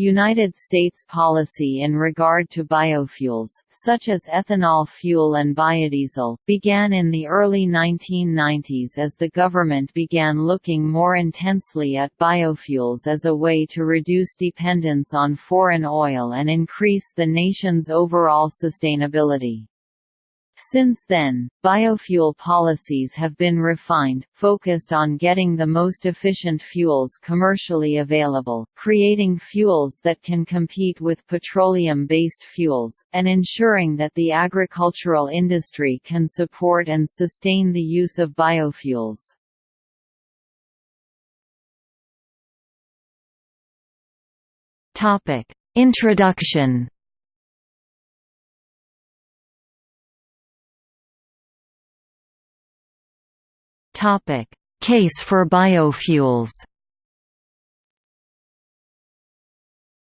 United States policy in regard to biofuels, such as ethanol fuel and biodiesel, began in the early 1990s as the government began looking more intensely at biofuels as a way to reduce dependence on foreign oil and increase the nation's overall sustainability. Since then, biofuel policies have been refined, focused on getting the most efficient fuels commercially available, creating fuels that can compete with petroleum-based fuels, and ensuring that the agricultural industry can support and sustain the use of biofuels. Introduction Topic: Case for biofuels.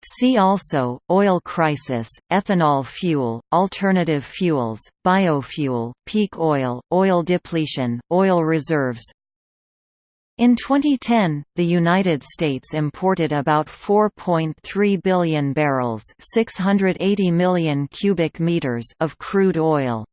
See also, oil crisis, ethanol fuel, alternative fuels, biofuel, peak oil, oil depletion, oil reserves In 2010, the United States imported about 4.3 billion barrels 680 million cubic meters of crude oil.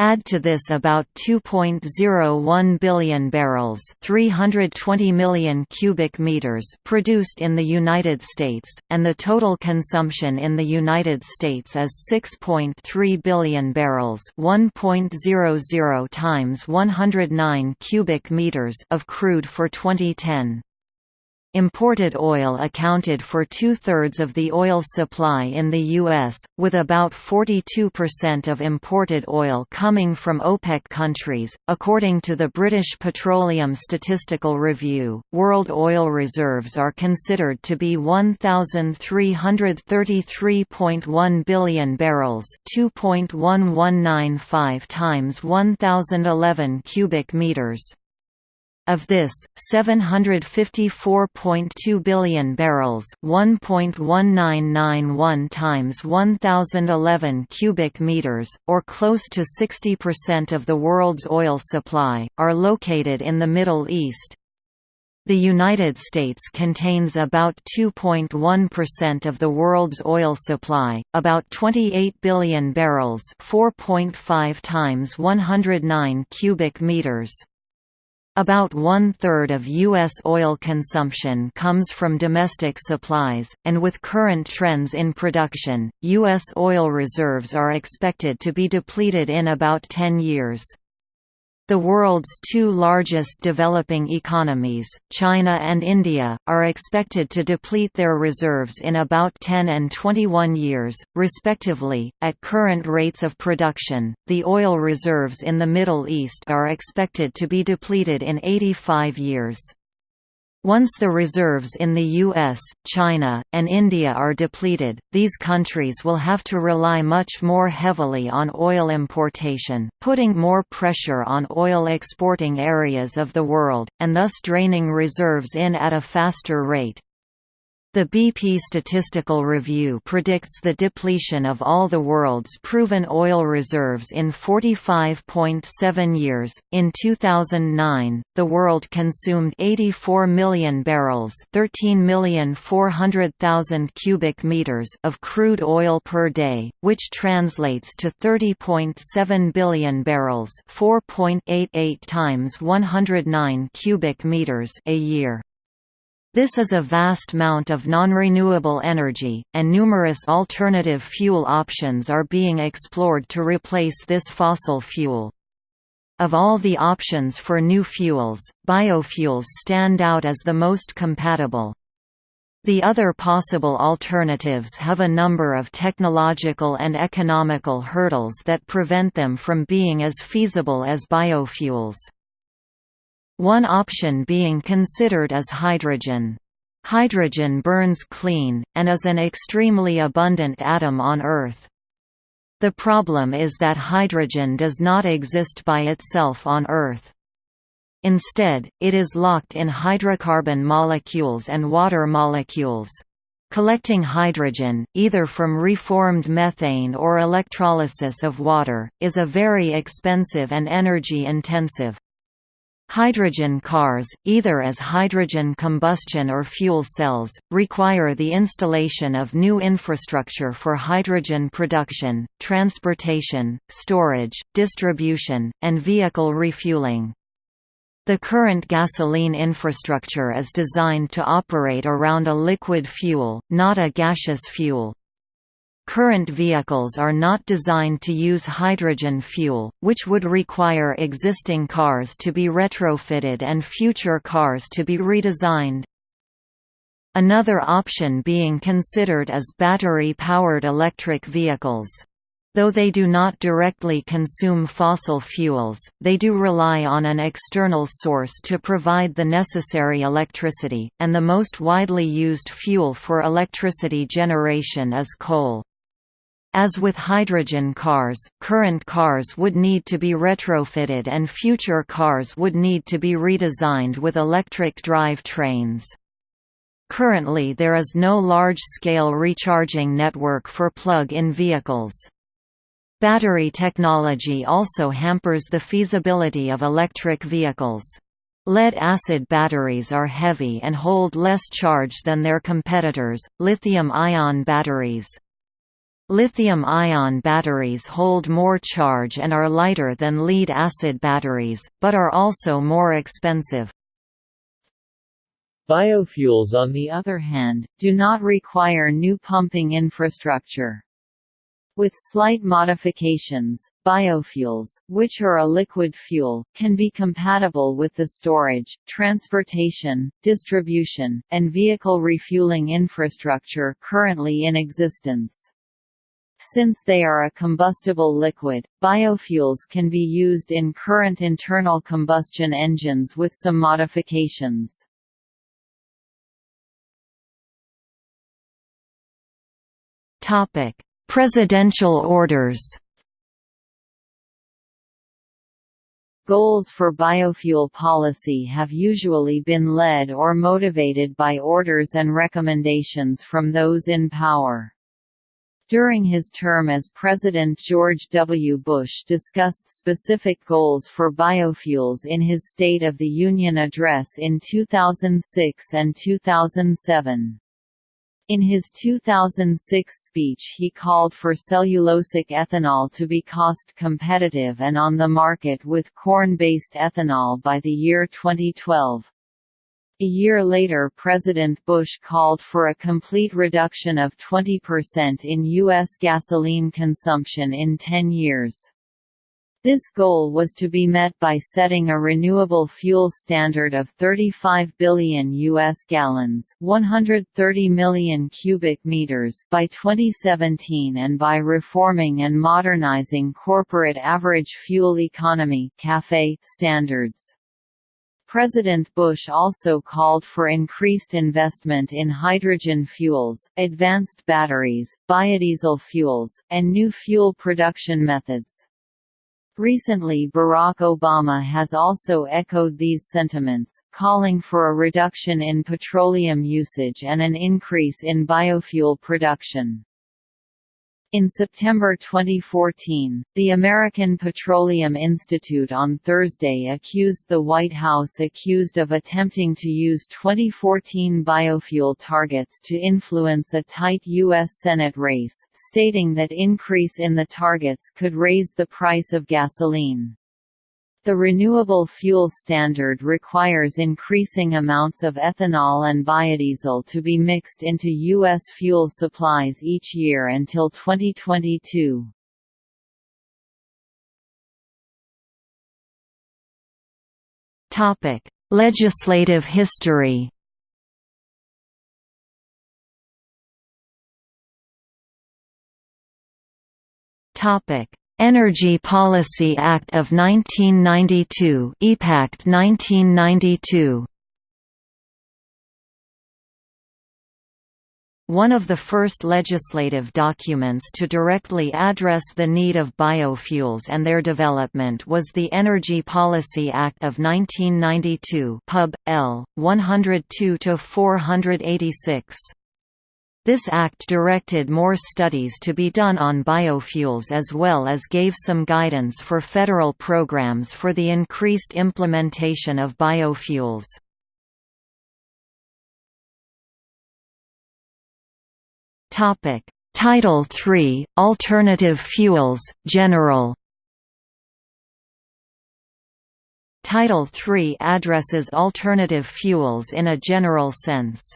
Add to this about 2.01 billion barrels 320 million cubic meters produced in the United States, and the total consumption in the United States is 6.3 billion barrels 1.00 times 109 cubic meters of crude for 2010. Imported oil accounted for two-thirds of the oil supply in the U.S., with about 42% of imported oil coming from OPEC countries. According to the British Petroleum Statistical Review, world oil reserves are considered to be 1,333.1 billion barrels 2.1195 times 1,011 cubic meters. Of this, 754.2 billion barrels, 1.1991 times 1011 cubic meters, or close to 60% of the world's oil supply, are located in the Middle East. The United States contains about 2.1% of the world's oil supply, about 28 billion barrels, 4.5 times 109 cubic meters. About one-third of U.S. oil consumption comes from domestic supplies, and with current trends in production, U.S. oil reserves are expected to be depleted in about 10 years. The world's two largest developing economies, China and India, are expected to deplete their reserves in about 10 and 21 years, respectively. At current rates of production, the oil reserves in the Middle East are expected to be depleted in 85 years. Once the reserves in the US, China, and India are depleted, these countries will have to rely much more heavily on oil importation, putting more pressure on oil exporting areas of the world, and thus draining reserves in at a faster rate. The BP Statistical Review predicts the depletion of all the world's proven oil reserves in 45.7 years. In 2009, the world consumed 84 million barrels, 13,400,000 cubic meters of crude oil per day, which translates to 30.7 billion barrels, 4.88 times 109 cubic meters a year. This is a vast amount of non-renewable energy, and numerous alternative fuel options are being explored to replace this fossil fuel. Of all the options for new fuels, biofuels stand out as the most compatible. The other possible alternatives have a number of technological and economical hurdles that prevent them from being as feasible as biofuels. One option being considered is hydrogen. Hydrogen burns clean, and is an extremely abundant atom on Earth. The problem is that hydrogen does not exist by itself on Earth. Instead, it is locked in hydrocarbon molecules and water molecules. Collecting hydrogen, either from reformed methane or electrolysis of water, is a very expensive and energy-intensive. Hydrogen cars, either as hydrogen combustion or fuel cells, require the installation of new infrastructure for hydrogen production, transportation, storage, distribution, and vehicle refueling. The current gasoline infrastructure is designed to operate around a liquid fuel, not a gaseous fuel. Current vehicles are not designed to use hydrogen fuel, which would require existing cars to be retrofitted and future cars to be redesigned. Another option being considered is battery-powered electric vehicles. Though they do not directly consume fossil fuels, they do rely on an external source to provide the necessary electricity, and the most widely used fuel for electricity generation is coal. As with hydrogen cars, current cars would need to be retrofitted and future cars would need to be redesigned with electric drive trains. Currently there is no large-scale recharging network for plug-in vehicles. Battery technology also hampers the feasibility of electric vehicles. Lead-acid batteries are heavy and hold less charge than their competitors, lithium-ion batteries. Lithium-ion batteries hold more charge and are lighter than lead-acid batteries, but are also more expensive. Biofuels on the other hand, do not require new pumping infrastructure. With slight modifications, biofuels, which are a liquid fuel, can be compatible with the storage, transportation, distribution, and vehicle refueling infrastructure currently in existence. Since they are a combustible liquid, biofuels can be used in current internal combustion engines with some modifications. Presidential orders Goals for biofuel policy have usually been led or motivated by orders and recommendations from those in power. During his term as President George W. Bush discussed specific goals for biofuels in his State of the Union address in 2006 and 2007. In his 2006 speech he called for cellulosic ethanol to be cost competitive and on the market with corn-based ethanol by the year 2012. A year later President Bush called for a complete reduction of 20% in U.S. gasoline consumption in 10 years. This goal was to be met by setting a renewable fuel standard of 35 billion US gallons, 130 million cubic meters by 2017 and by reforming and modernizing corporate average fuel economy standards. President Bush also called for increased investment in hydrogen fuels, advanced batteries, biodiesel fuels, and new fuel production methods. Recently Barack Obama has also echoed these sentiments, calling for a reduction in petroleum usage and an increase in biofuel production. In September 2014, the American Petroleum Institute on Thursday accused the White House accused of attempting to use 2014 biofuel targets to influence a tight U.S. Senate race, stating that increase in the targets could raise the price of gasoline. The renewable fuel standard requires increasing amounts of ethanol and biodiesel to be mixed into U.S. fuel supplies each year until 2022. Legislative history Topic: Energy Policy Act of 1992 EPACT 1992 One of the first legislative documents to directly address the need of biofuels and their development was the Energy Policy Act of 1992 Pub. L. 102–486. This act directed more studies to be done on biofuels as well as gave some guidance for federal programs for the increased implementation of biofuels. Title III – Alternative Fuels, General Title III addresses alternative fuels in a general sense.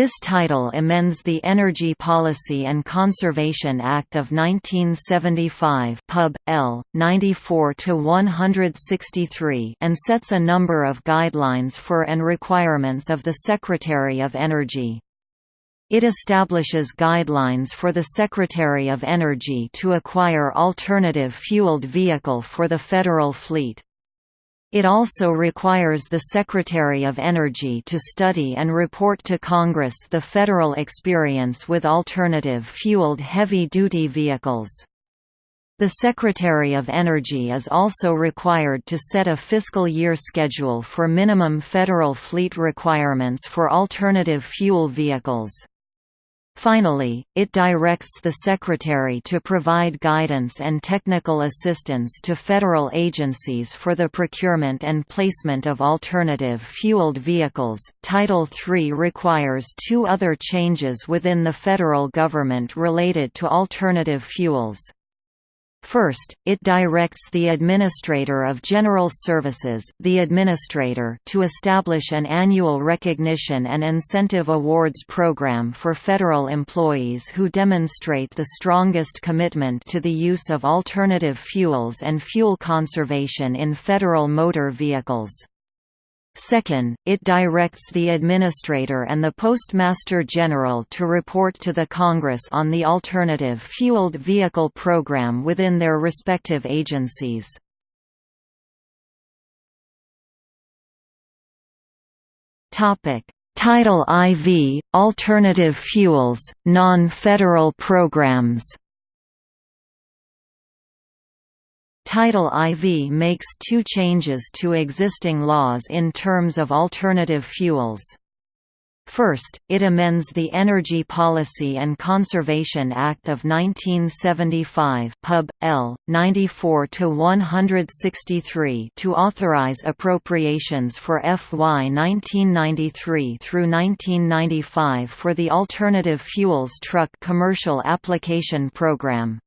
This title amends the Energy Policy and Conservation Act of 1975 Pub. L. 94-163 and sets a number of guidelines for and requirements of the Secretary of Energy. It establishes guidelines for the Secretary of Energy to acquire alternative fueled vehicle for the federal fleet. It also requires the Secretary of Energy to study and report to Congress the federal experience with alternative fueled heavy-duty vehicles. The Secretary of Energy is also required to set a fiscal year schedule for minimum federal fleet requirements for alternative fuel vehicles. Finally, it directs the Secretary to provide guidance and technical assistance to federal agencies for the procurement and placement of alternative fueled vehicles. Title III requires two other changes within the federal government related to alternative fuels. First, it directs the Administrator of General Services the Administrator to establish an annual recognition and incentive awards program for federal employees who demonstrate the strongest commitment to the use of alternative fuels and fuel conservation in federal motor vehicles. Second, it directs the Administrator and the Postmaster General to report to the Congress on the Alternative Fueled Vehicle Program within their respective agencies. Title IV – Alternative Fuels, Non-Federal Programs Title IV makes two changes to existing laws in terms of alternative fuels. First, it amends the Energy Policy and Conservation Act of 1975 Pub. L. 94-163 to authorize appropriations for FY 1993 through 1995 for the Alternative Fuels Truck Commercial Application Program.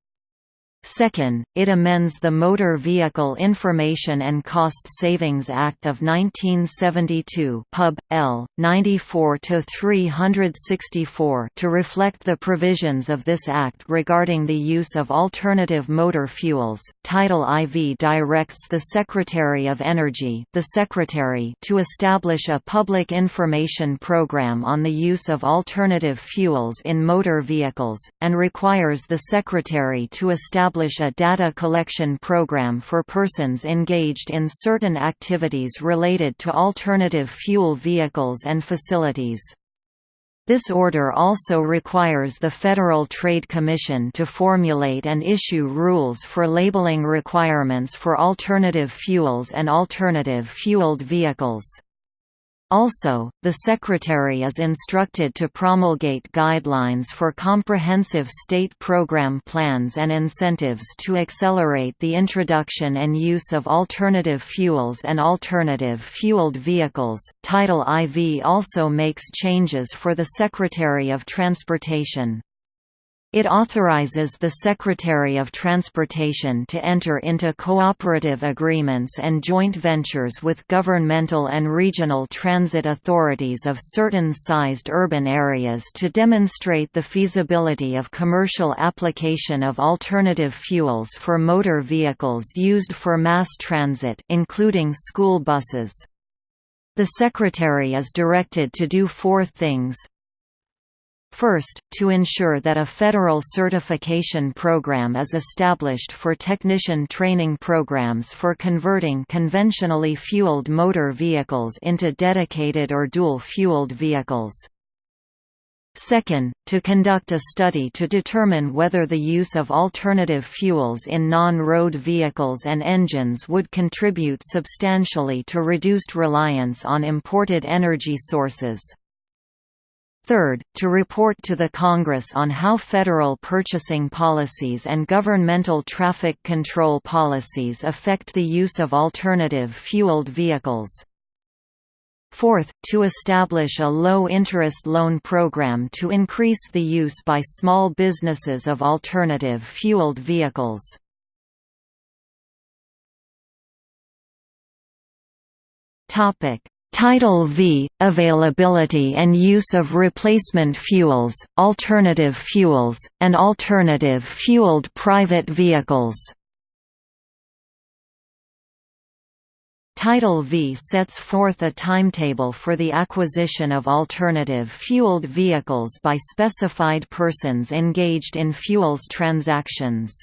Second, it amends the Motor Vehicle Information and Cost Savings Act of 1972 Pub. L. 94-364 to reflect the provisions of this act regarding the use of alternative motor fuels. Title IV directs the Secretary of Energy the Secretary to establish a public information program on the use of alternative fuels in motor vehicles, and requires the Secretary to establish establish a data collection program for persons engaged in certain activities related to alternative fuel vehicles and facilities. This order also requires the Federal Trade Commission to formulate and issue rules for labeling requirements for alternative fuels and alternative fueled vehicles. Also, the Secretary is instructed to promulgate guidelines for comprehensive state program plans and incentives to accelerate the introduction and use of alternative fuels and alternative fueled vehicles. Title IV also makes changes for the Secretary of Transportation. It authorizes the Secretary of Transportation to enter into cooperative agreements and joint ventures with governmental and regional transit authorities of certain sized urban areas to demonstrate the feasibility of commercial application of alternative fuels for motor vehicles used for mass transit including school buses. The Secretary is directed to do four things First, to ensure that a federal certification program is established for technician training programs for converting conventionally fueled motor vehicles into dedicated or dual-fueled vehicles. Second, to conduct a study to determine whether the use of alternative fuels in non-road vehicles and engines would contribute substantially to reduced reliance on imported energy sources. Third, to report to the Congress on how federal purchasing policies and governmental traffic control policies affect the use of alternative fueled vehicles. Fourth, to establish a low-interest loan program to increase the use by small businesses of alternative fueled vehicles. Topic: Title V – Availability and use of replacement fuels, alternative fuels, and alternative fueled private vehicles Title V sets forth a timetable for the acquisition of alternative fueled vehicles by specified persons engaged in fuels transactions.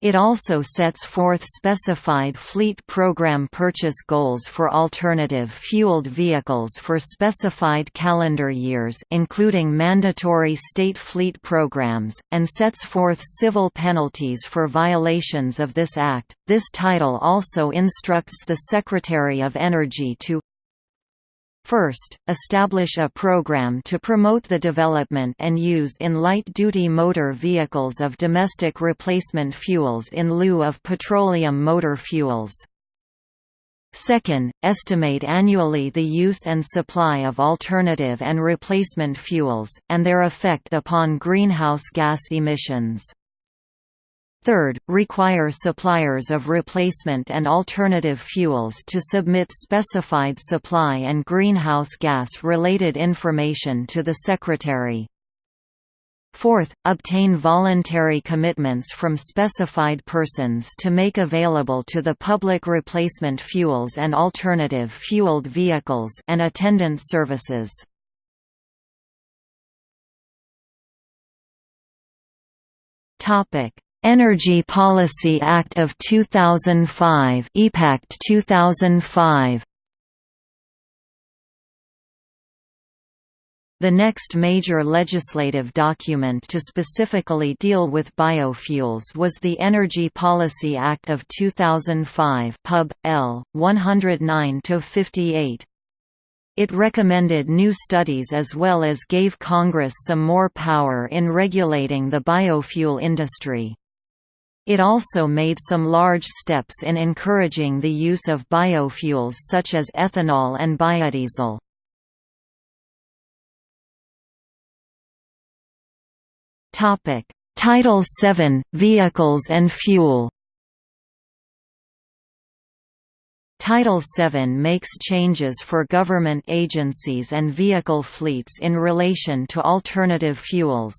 It also sets forth specified fleet program purchase goals for alternative fueled vehicles for specified calendar years including mandatory state fleet programs, and sets forth civil penalties for violations of this act. This title also instructs the Secretary of Energy to First, establish a program to promote the development and use in light-duty motor vehicles of domestic replacement fuels in lieu of petroleum motor fuels. Second, estimate annually the use and supply of alternative and replacement fuels, and their effect upon greenhouse gas emissions. Third, require suppliers of replacement and alternative fuels to submit specified supply and greenhouse gas-related information to the Secretary. Fourth, obtain voluntary commitments from specified persons to make available to the public replacement fuels and alternative fueled vehicles and attendant services. Topic: Energy Policy Act of 2005 EPACT 2005 The next major legislative document to specifically deal with biofuels was the Energy Policy Act of 2005 Pub. L. 109-58. It recommended new studies as well as gave Congress some more power in regulating the biofuel industry. It also made some large steps in encouraging the use of biofuels such as ethanol and biodiesel. Title VII – Vehicles and fuel Title VII makes changes for government agencies and vehicle fleets in relation to alternative fuels.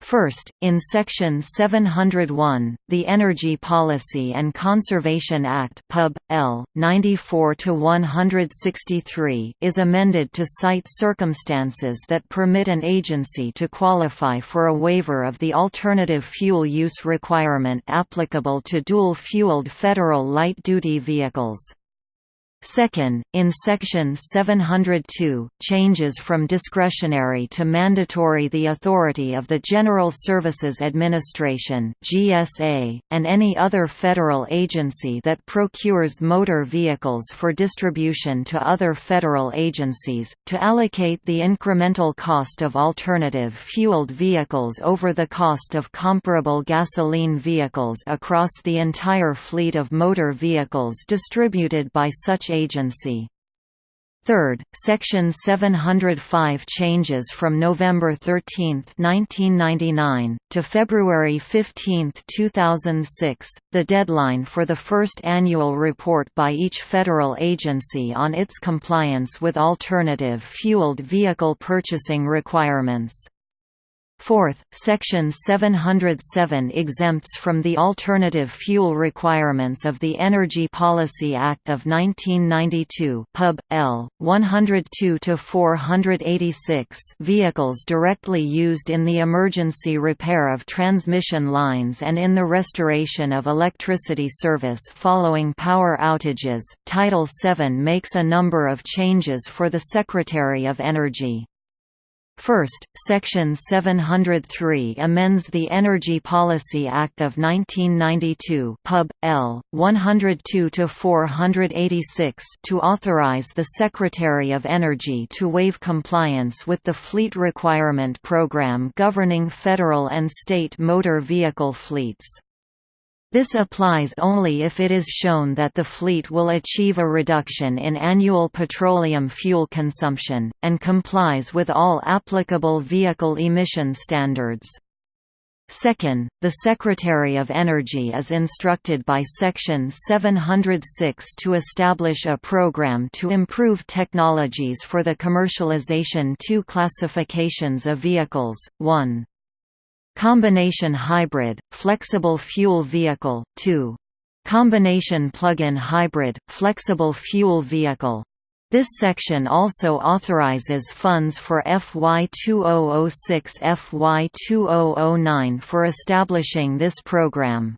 First, in Section 701, the Energy Policy and Conservation Act Pub. L. 94-163 is amended to cite circumstances that permit an agency to qualify for a waiver of the alternative fuel use requirement applicable to dual-fueled federal light-duty vehicles. Second, in Section 702, changes from discretionary to mandatory the authority of the General Services Administration (GSA) and any other federal agency that procures motor vehicles for distribution to other federal agencies to allocate the incremental cost of alternative fueled vehicles over the cost of comparable gasoline vehicles across the entire fleet of motor vehicles distributed by such agency. Third, Section 705 changes from November 13, 1999, to February 15, 2006, the deadline for the first annual report by each federal agency on its compliance with alternative fueled vehicle purchasing requirements. Fourth, Section 707 exempts from the alternative fuel requirements of the Energy Policy Act of 1992 Pub. L. 102-486 vehicles directly used in the emergency repair of transmission lines and in the restoration of electricity service following power outages. Title VII makes a number of changes for the Secretary of Energy. First, Section 703 amends the Energy Policy Act of 1992 Pub. L. 102-486 to authorize the Secretary of Energy to waive compliance with the Fleet Requirement Program governing federal and state motor vehicle fleets. This applies only if it is shown that the fleet will achieve a reduction in annual petroleum fuel consumption, and complies with all applicable vehicle emission standards. Second, the Secretary of Energy is instructed by Section 706 to establish a program to improve technologies for the commercialization two classifications of vehicles, 1. Combination hybrid, flexible fuel vehicle, 2. Combination plug-in hybrid, flexible fuel vehicle. This section also authorizes funds for FY 2006 FY 2009 for establishing this program.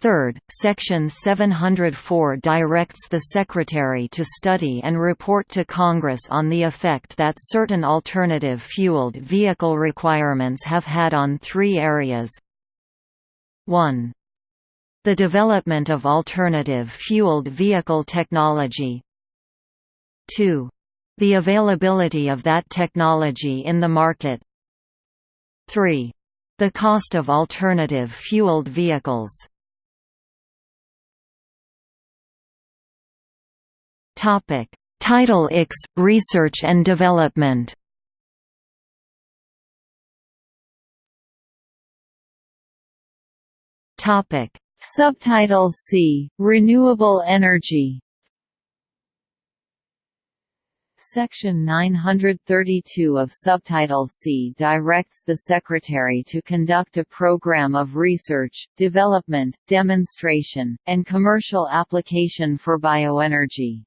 Third, Section 704 directs the Secretary to study and report to Congress on the effect that certain alternative fueled vehicle requirements have had on three areas 1. The development of alternative fueled vehicle technology 2. The availability of that technology in the market 3. The cost of alternative fueled vehicles Title X Research and Development. Subtitle C Renewable Energy. Section 932 of Subtitle C directs the Secretary to conduct a program of research, development, demonstration, and commercial application for bioenergy.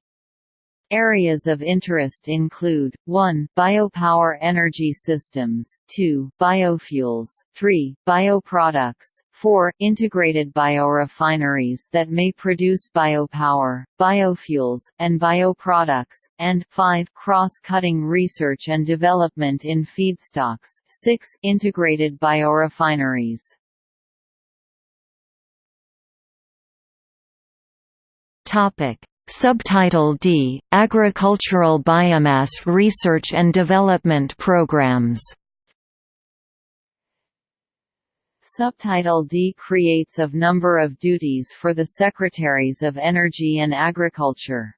Areas of interest include, 1 biopower energy systems, 2 biofuels, 3 bioproducts, 4 integrated biorefineries that may produce biopower, biofuels, and bioproducts, and 5 cross-cutting research and development in feedstocks, 6 integrated biorefineries. Topic Subtitle D – Agricultural Biomass Research and Development Programs Subtitle D creates of number of duties for the Secretaries of Energy and Agriculture.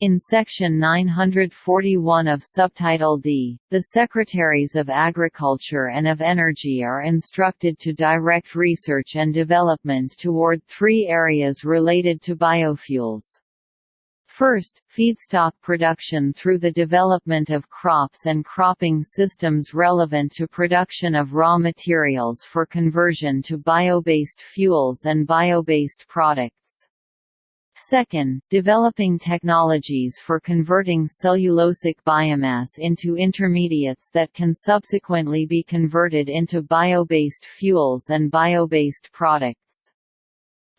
In Section 941 of Subtitle D, the Secretaries of Agriculture and of Energy are instructed to direct research and development toward three areas related to biofuels. First, feedstock production through the development of crops and cropping systems relevant to production of raw materials for conversion to bio-based fuels and bio-based products. Second, developing technologies for converting cellulosic biomass into intermediates that can subsequently be converted into bio-based fuels and bio-based products.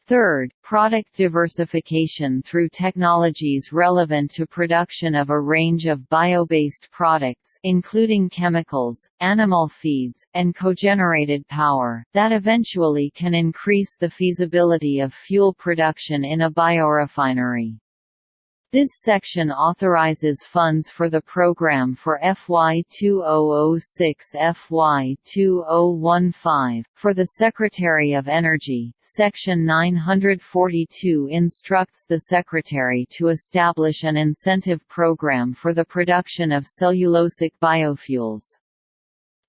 Third, product diversification through technologies relevant to production of a range of bio-based products including chemicals, animal feeds, and cogenerated power, that eventually can increase the feasibility of fuel production in a biorefinery. This section authorizes funds for the program for FY 2006 FY 2015. For the Secretary of Energy, Section 942 instructs the Secretary to establish an incentive program for the production of cellulosic biofuels.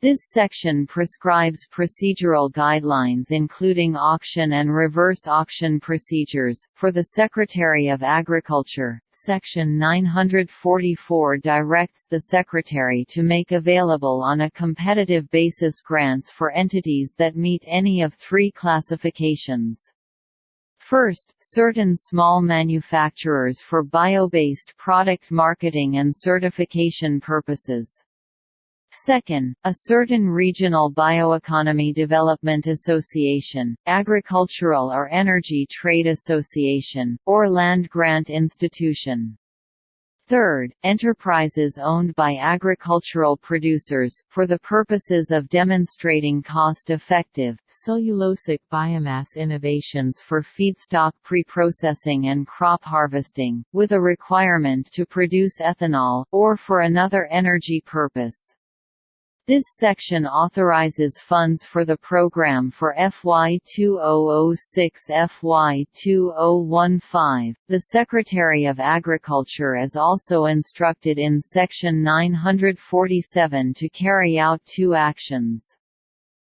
This section prescribes procedural guidelines including auction and reverse auction procedures. For the Secretary of Agriculture, Section 944 directs the Secretary to make available on a competitive basis grants for entities that meet any of three classifications. First, certain small manufacturers for bio-based product marketing and certification purposes. Second, a certain regional bioeconomy development association, agricultural or energy trade association, or land grant institution. Third, enterprises owned by agricultural producers, for the purposes of demonstrating cost-effective, cellulosic biomass innovations for feedstock preprocessing and crop harvesting, with a requirement to produce ethanol, or for another energy purpose. This section authorizes funds for the program for FY 2006-FY 2015. The Secretary of Agriculture is also instructed in Section 947 to carry out two actions.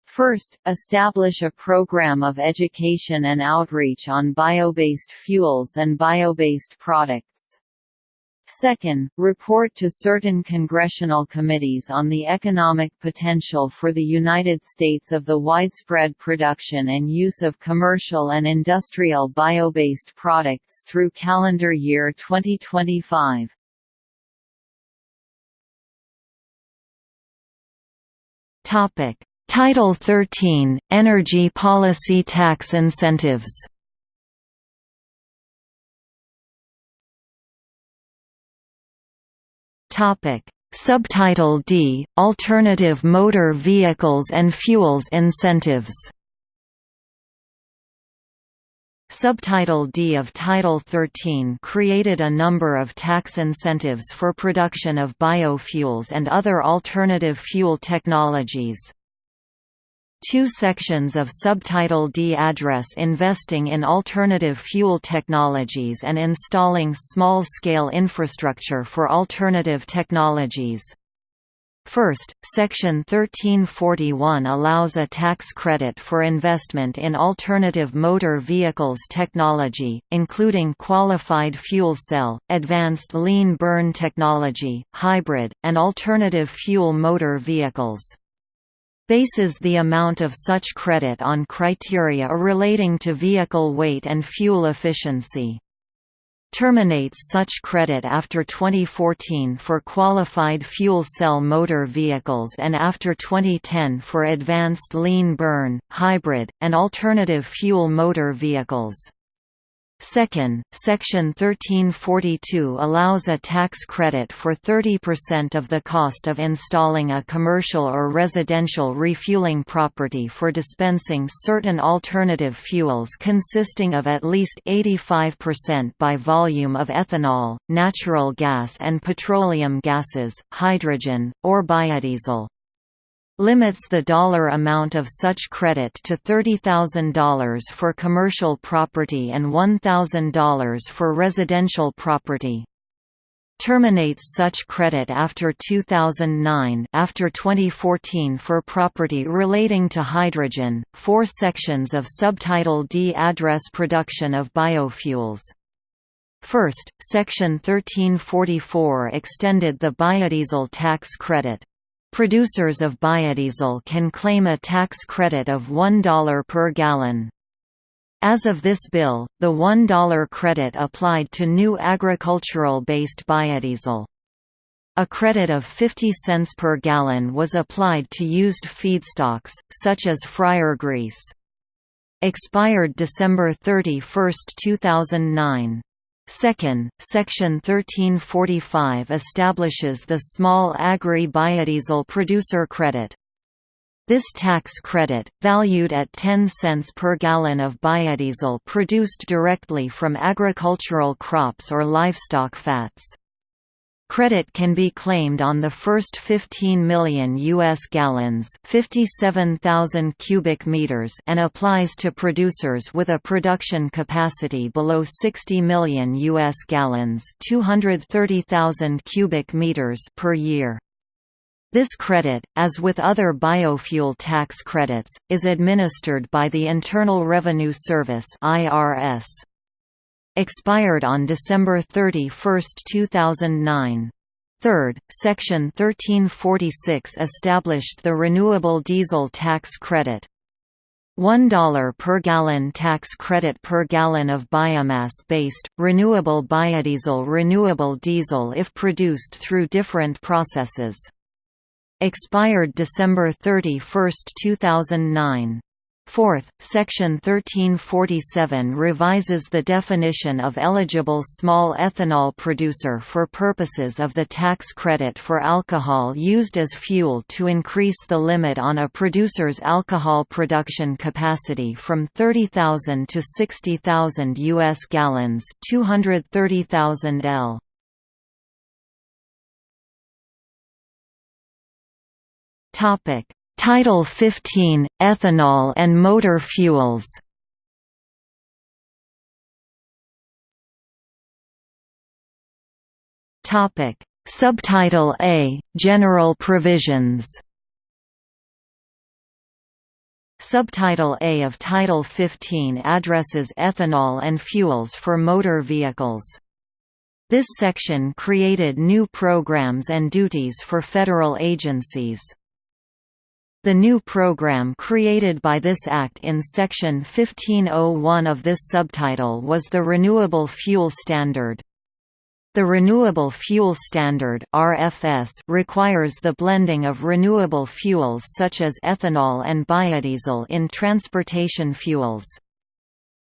First, establish a program of education and outreach on bio-based fuels and bio-based products. Second, report to certain congressional committees on the economic potential for the United States of the widespread production and use of commercial and industrial bio-based products through calendar year 2025. Topic: Title 13 Energy Policy Tax Incentives Topic: Subtitle D: Alternative Motor Vehicles and Fuels Incentives. Subtitle D of Title 13 created a number of tax incentives for production of biofuels and other alternative fuel technologies. Two sections of Subtitle D address investing in alternative fuel technologies and installing small-scale infrastructure for alternative technologies. First, Section 1341 allows a tax credit for investment in alternative motor vehicles technology, including qualified fuel cell, advanced lean burn technology, hybrid, and alternative fuel motor vehicles bases the amount of such credit on criteria relating to vehicle weight and fuel efficiency. Terminates such credit after 2014 for qualified fuel cell motor vehicles and after 2010 for advanced lean burn, hybrid, and alternative fuel motor vehicles. Second, Section 1342 allows a tax credit for 30% of the cost of installing a commercial or residential refueling property for dispensing certain alternative fuels consisting of at least 85% by volume of ethanol, natural gas and petroleum gases, hydrogen, or biodiesel limits the dollar amount of such credit to $30,000 for commercial property and $1,000 for residential property. Terminates such credit after 2009 after 2014 for property relating to hydrogen. Four sections of Subtitle D address production of biofuels. First, Section 1344 extended the biodiesel tax credit, Producers of biodiesel can claim a tax credit of $1 per gallon. As of this bill, the $1 credit applied to new agricultural-based biodiesel. A credit of 50 cents per gallon was applied to used feedstocks, such as fryer grease. Expired December 31, 2009. Second, Section 1345 establishes the Small Agri-Biodiesel Producer Credit. This tax credit, valued at 10 cents per gallon of biodiesel produced directly from agricultural crops or livestock fats. Credit can be claimed on the first 15 million US gallons, 57,000 cubic meters, and applies to producers with a production capacity below 60 million US gallons, 230,000 cubic meters per year. This credit, as with other biofuel tax credits, is administered by the Internal Revenue Service (IRS) expired on December 31, 2009. Third, Section 1346 established the Renewable Diesel Tax Credit. $1 per gallon tax credit per gallon of biomass-based, renewable biodiesel renewable diesel if produced through different processes. Expired December 31, 2009. Fourth, Section 1347 revises the definition of eligible small ethanol producer for purposes of the tax credit for alcohol used as fuel to increase the limit on a producer's alcohol production capacity from 30,000 to 60,000 U.S. gallons 230,000 L. Topic Title 15 – Ethanol and motor fuels Subtitle A – General provisions Subtitle A of Title 15 addresses ethanol and fuels for motor vehicles. This section created new programs and duties for federal agencies. The new program created by this Act in Section 1501 of this subtitle was the Renewable Fuel Standard. The Renewable Fuel Standard RFS requires the blending of renewable fuels such as ethanol and biodiesel in transportation fuels.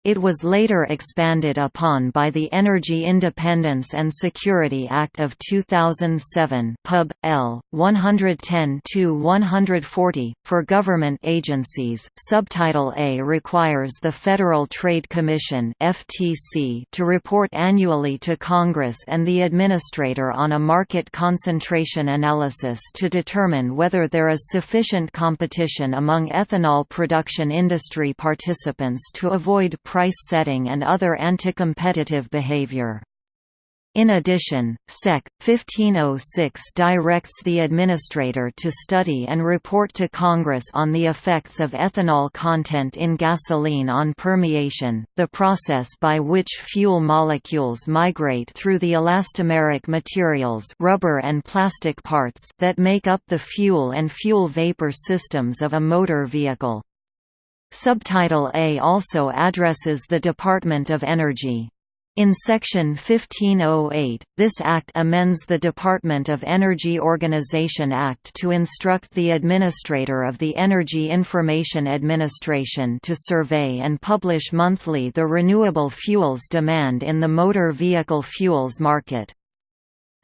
It was later expanded upon by the Energy Independence and Security Act of 2007 Pub. L. 110-140, for government agencies. Subtitle A requires the Federal Trade Commission FTC to report annually to Congress and the Administrator on a market concentration analysis to determine whether there is sufficient competition among ethanol production industry participants to avoid price setting and other anti-competitive behavior. In addition, Sec. 1506 directs the administrator to study and report to Congress on the effects of ethanol content in gasoline on permeation, the process by which fuel molecules migrate through the elastomeric materials rubber and plastic parts that make up the fuel and fuel vapor systems of a motor vehicle. Subtitle A also addresses the Department of Energy. In Section 1508, this Act amends the Department of Energy Organization Act to instruct the Administrator of the Energy Information Administration to survey and publish monthly the renewable fuels demand in the motor vehicle fuels market.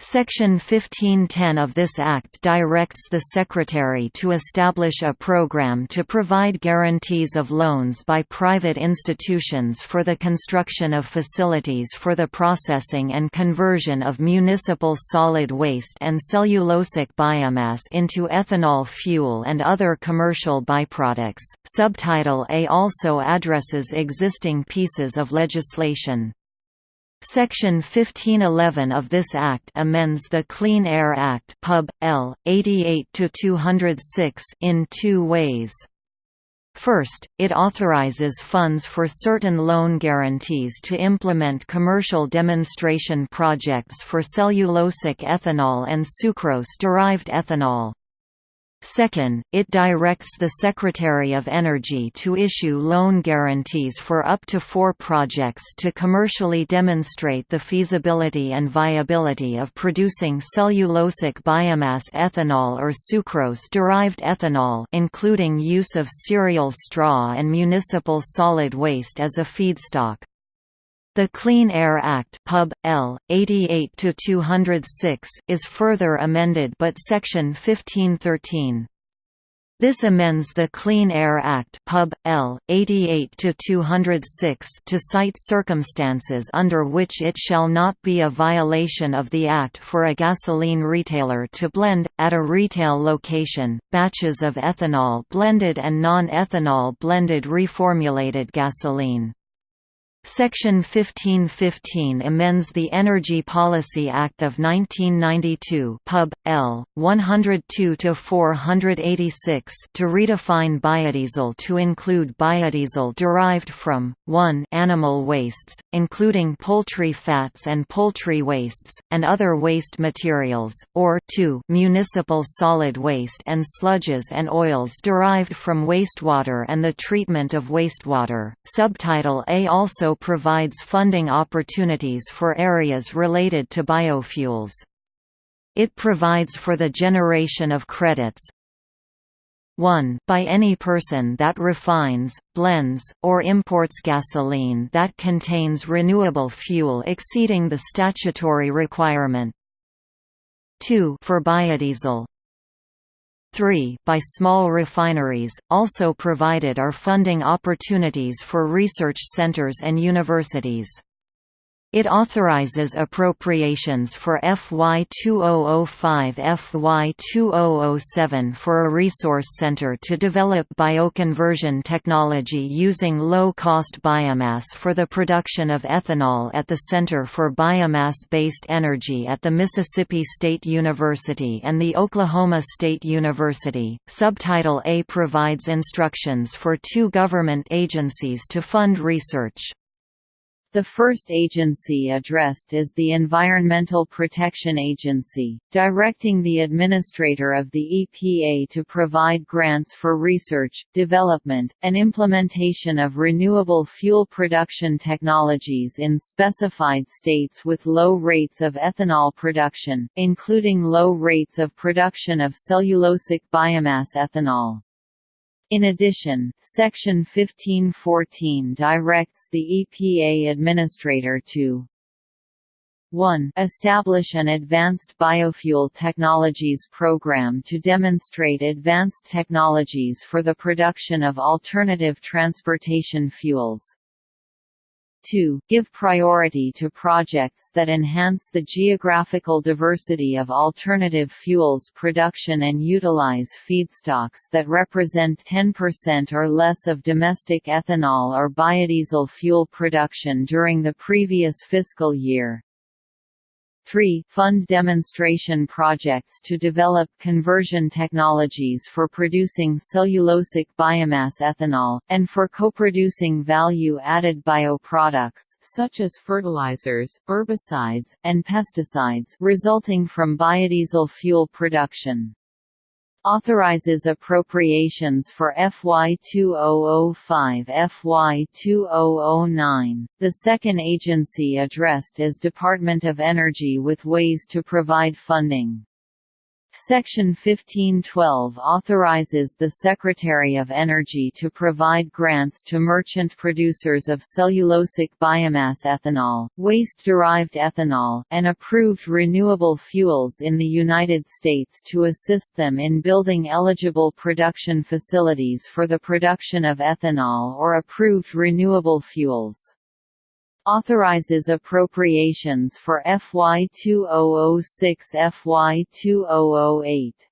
Section 1510 of this Act directs the Secretary to establish a program to provide guarantees of loans by private institutions for the construction of facilities for the processing and conversion of municipal solid waste and cellulosic biomass into ethanol fuel and other commercial byproducts. Subtitle A also addresses existing pieces of legislation. Section 1511 of this Act amends the Clean Air Act Pub. L. 88-206 in two ways. First, it authorizes funds for certain loan guarantees to implement commercial demonstration projects for cellulosic ethanol and sucrose-derived ethanol. Second, it directs the Secretary of Energy to issue loan guarantees for up to four projects to commercially demonstrate the feasibility and viability of producing cellulosic biomass ethanol or sucrose-derived ethanol including use of cereal straw and municipal solid waste as a feedstock. The Clean Air Act Pub. L. 88-206 is further amended but Section 1513. This amends the Clean Air Act Pub. L. 88-206 to cite circumstances under which it shall not be a violation of the Act for a gasoline retailer to blend, at a retail location, batches of ethanol blended and non-ethanol blended reformulated gasoline. Section 1515 amends the Energy Policy Act of 1992 Pub. L. 102-486 to redefine biodiesel to include biodiesel derived from, 1 animal wastes, including poultry fats and poultry wastes, and other waste materials, or 2 municipal solid waste and sludges and oils derived from wastewater and the treatment of wastewater. Subtitle A also also provides funding opportunities for areas related to biofuels. It provides for the generation of credits, 1 by any person that refines, blends, or imports gasoline that contains renewable fuel exceeding the statutory requirement. 2 for biodiesel 3 by small refineries, also provided are funding opportunities for research centers and universities. It authorizes appropriations for FY 2005 FY 2007 for a resource center to develop bioconversion technology using low-cost biomass for the production of ethanol at the Center for Biomass-Based Energy at the Mississippi State University and the Oklahoma State University. Subtitle A provides instructions for two government agencies to fund research. The first agency addressed is the Environmental Protection Agency, directing the administrator of the EPA to provide grants for research, development, and implementation of renewable fuel production technologies in specified states with low rates of ethanol production, including low rates of production of cellulosic biomass ethanol. In addition, Section 1514 directs the EPA administrator to 1. Establish an Advanced Biofuel Technologies program to demonstrate advanced technologies for the production of alternative transportation fuels. 2. Give priority to projects that enhance the geographical diversity of alternative fuels production and utilize feedstocks that represent 10% or less of domestic ethanol or biodiesel fuel production during the previous fiscal year. 3. Fund demonstration projects to develop conversion technologies for producing cellulosic biomass ethanol, and for co-producing value-added bioproducts such as fertilizers, herbicides, and pesticides resulting from biodiesel fuel production authorizes appropriations for FY 2005 FY 2009. The second agency addressed is Department of Energy with ways to provide funding. Section 1512 authorizes the Secretary of Energy to provide grants to merchant producers of cellulosic biomass ethanol, waste-derived ethanol, and approved renewable fuels in the United States to assist them in building eligible production facilities for the production of ethanol or approved renewable fuels authorizes appropriations for FY 2006 FY 2008.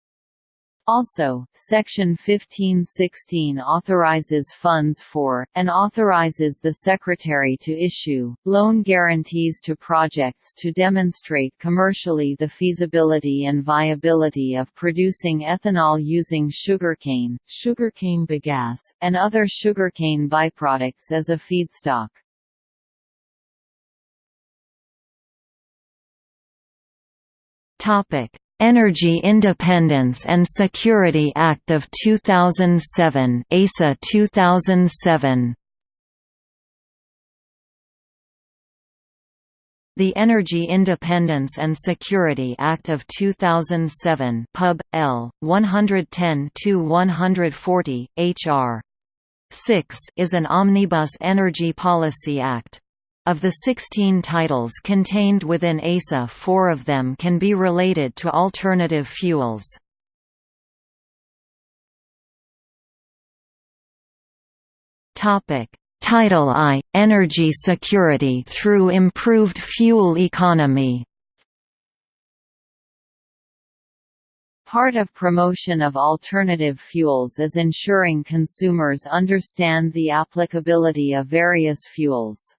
Also, Section 1516 authorizes funds for, and authorizes the Secretary to issue, loan guarantees to projects to demonstrate commercially the feasibility and viability of producing ethanol using sugarcane, sugarcane bagasse, and other sugarcane byproducts as a feedstock. Topic: Energy Independence and Security Act of 2007 EISA 2007 The Energy Independence and Security Act of 2007 Pub. L. 110-140, H.R. 6 is an omnibus energy policy act. Of the 16 titles contained within EISA four of them can be related to alternative fuels. Title I – Energy security through improved fuel economy Part of promotion of alternative fuels is ensuring consumers understand the applicability of various fuels.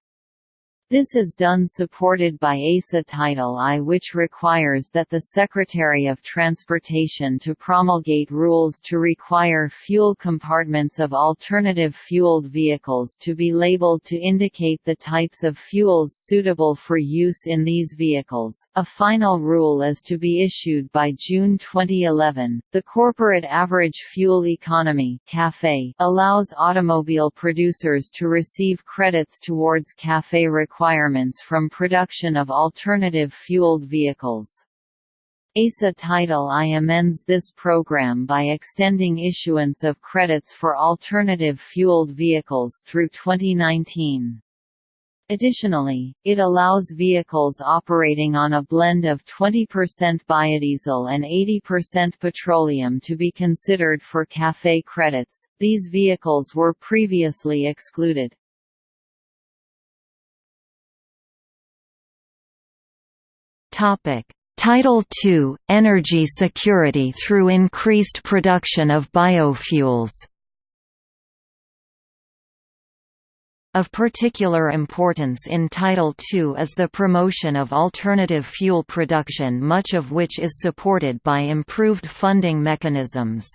This is done supported by EISA Title I which requires that the Secretary of Transportation to promulgate rules to require fuel compartments of alternative fueled vehicles to be labeled to indicate the types of fuels suitable for use in these vehicles. A final rule is to be issued by June 2011. The Corporate Average Fuel Economy (CAFE) allows automobile producers to receive credits towards CAFE requirements requirements from production of alternative fueled vehicles. EISA Title I amends this program by extending issuance of credits for alternative fueled vehicles through 2019. Additionally, it allows vehicles operating on a blend of 20% biodiesel and 80% petroleum to be considered for CAFE credits. These vehicles were previously excluded. Title II – Energy security through increased production of biofuels Of particular importance in Title II is the promotion of alternative fuel production much of which is supported by improved funding mechanisms.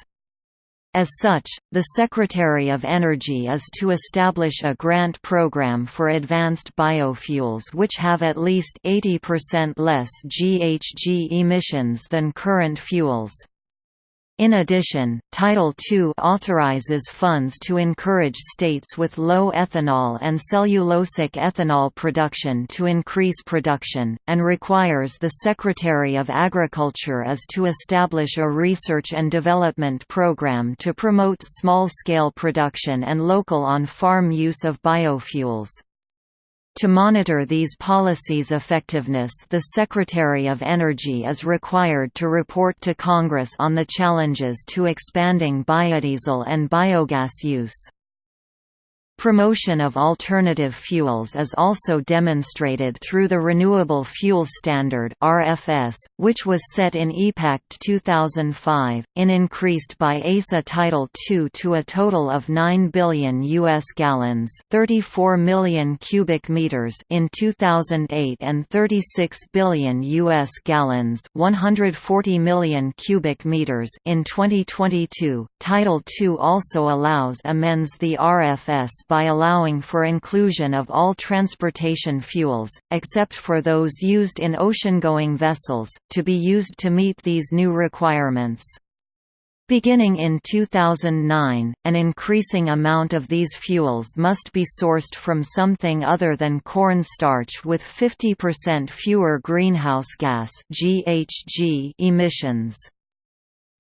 As such, the Secretary of Energy is to establish a grant program for advanced biofuels which have at least 80% less GHG emissions than current fuels. In addition, Title II authorizes funds to encourage states with low ethanol and cellulosic ethanol production to increase production, and requires the Secretary of Agriculture as to establish a research and development program to promote small-scale production and local on-farm use of biofuels. To monitor these policies' effectiveness the Secretary of Energy is required to report to Congress on the challenges to expanding biodiesel and biogas use. Promotion of alternative fuels is also demonstrated through the Renewable Fuel Standard (RFS), which was set in EPACT 2005, in increased by EISA Title II to a total of 9 billion US gallons, 34 million cubic meters in 2008 and 36 billion US gallons, 140 million cubic meters in 2022. Title II also allows amends the RFS by allowing for inclusion of all transportation fuels, except for those used in ocean-going vessels, to be used to meet these new requirements. Beginning in 2009, an increasing amount of these fuels must be sourced from something other than corn starch with 50% fewer greenhouse gas emissions.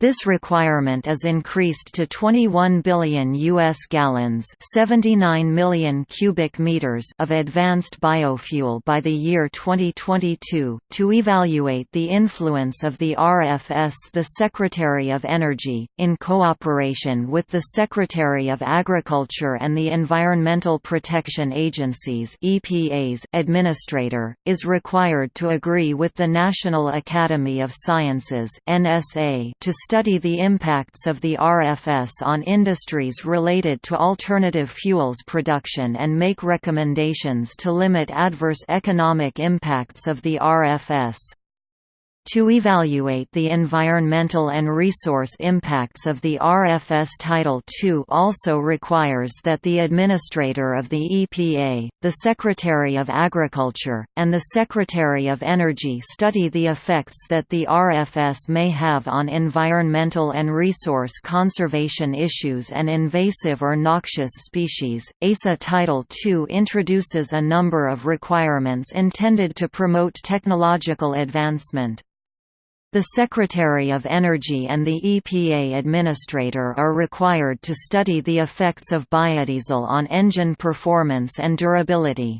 This requirement is increased to 21 billion US gallons, 79 million cubic meters of advanced biofuel by the year 2022. To evaluate the influence of the RFS, the Secretary of Energy, in cooperation with the Secretary of Agriculture and the Environmental Protection Agency's (EPA's) administrator, is required to agree with the National Academy of Sciences (NSA) to study the impacts of the RFS on industries related to alternative fuels production and make recommendations to limit adverse economic impacts of the RFS. To evaluate the environmental and resource impacts of the RFS Title II also requires that the Administrator of the EPA, the Secretary of Agriculture, and the Secretary of Energy study the effects that the RFS may have on environmental and resource conservation issues and invasive or noxious species. EISA Title II introduces a number of requirements intended to promote technological advancement. The Secretary of Energy and the EPA Administrator are required to study the effects of biodiesel on engine performance and durability.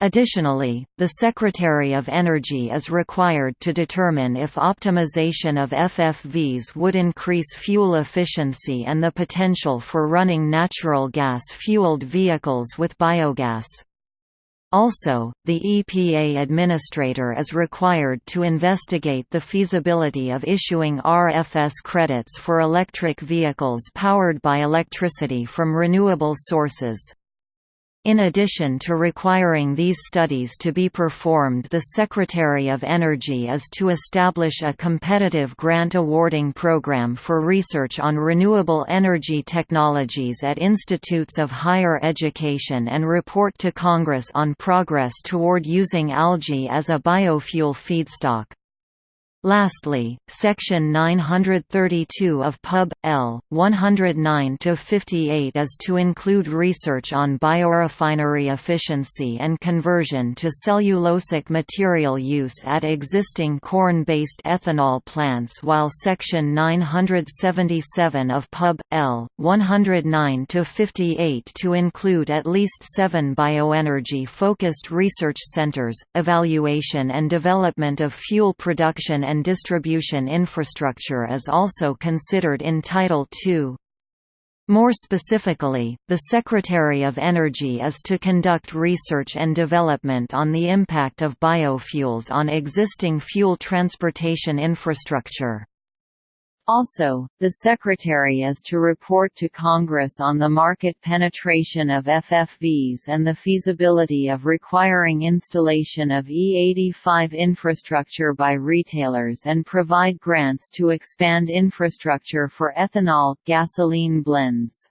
Additionally, the Secretary of Energy is required to determine if optimization of FFVs would increase fuel efficiency and the potential for running natural gas-fueled vehicles with biogas. Also, the EPA administrator is required to investigate the feasibility of issuing RFS credits for electric vehicles powered by electricity from renewable sources. In addition to requiring these studies to be performed the Secretary of Energy is to establish a competitive grant awarding program for research on renewable energy technologies at institutes of higher education and report to Congress on progress toward using algae as a biofuel feedstock. Lastly, Section 932 of Pub. L. 109–58 is to include research on biorefinery efficiency and conversion to cellulosic material use at existing corn-based ethanol plants while Section 977 of Pub. L. 109–58 to include at least seven bioenergy-focused research centers, evaluation and development of fuel production and distribution infrastructure is also considered in Title II. More specifically, the Secretary of Energy is to conduct research and development on the impact of biofuels on existing fuel transportation infrastructure. Also, the Secretary is to report to Congress on the market penetration of FFVs and the feasibility of requiring installation of E85 infrastructure by retailers and provide grants to expand infrastructure for ethanol, gasoline blends.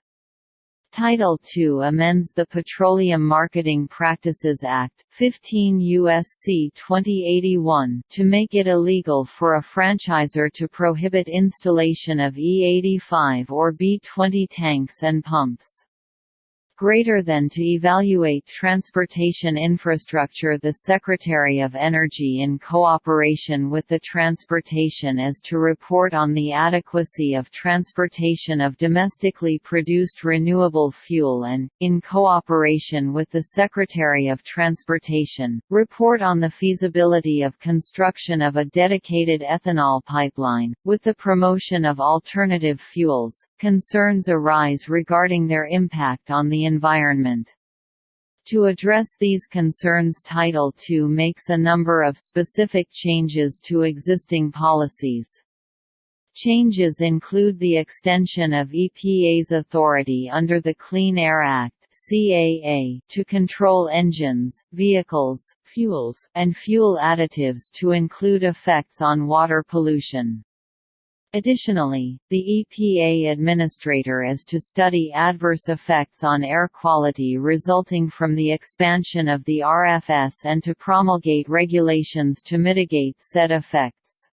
Title II amends the Petroleum Marketing Practices Act 15 U.S.C. 2081 to make it illegal for a franchisor to prohibit installation of E85 or B20 tanks and pumps greater than to evaluate transportation infrastructure The Secretary of Energy in cooperation with the Transportation is to report on the adequacy of transportation of domestically produced renewable fuel and, in cooperation with the Secretary of Transportation, report on the feasibility of construction of a dedicated ethanol pipeline. With the promotion of alternative fuels, concerns arise regarding their impact on the environment. To address these concerns Title II makes a number of specific changes to existing policies. Changes include the extension of EPA's authority under the Clean Air Act (CAA) to control engines, vehicles, fuels, and fuel additives to include effects on water pollution. Additionally, the EPA administrator is to study adverse effects on air quality resulting from the expansion of the RFS and to promulgate regulations to mitigate said effects.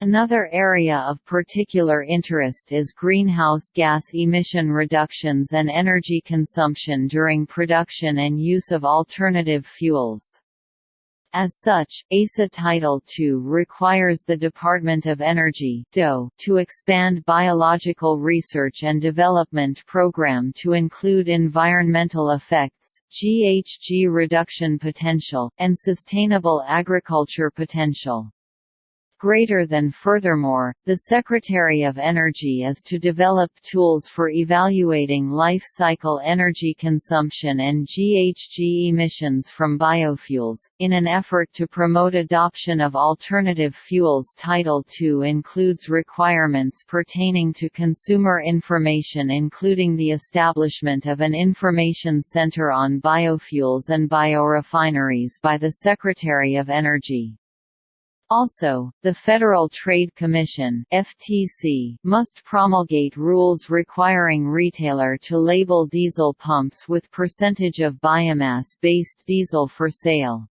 Another area of particular interest is greenhouse gas emission reductions and energy consumption during production and use of alternative fuels. As such, EISA Title II requires the Department of Energy DOE, to expand biological research and development program to include environmental effects, GHG reduction potential, and sustainable agriculture potential greater than Furthermore, the Secretary of Energy is to develop tools for evaluating life cycle energy consumption and GHG emissions from biofuels, in an effort to promote adoption of alternative fuels Title II includes requirements pertaining to consumer information including the establishment of an information center on biofuels and biorefineries by the Secretary of Energy. Also, the Federal Trade Commission (FTC) must promulgate rules requiring retailer to label diesel pumps with percentage of biomass-based diesel for sale.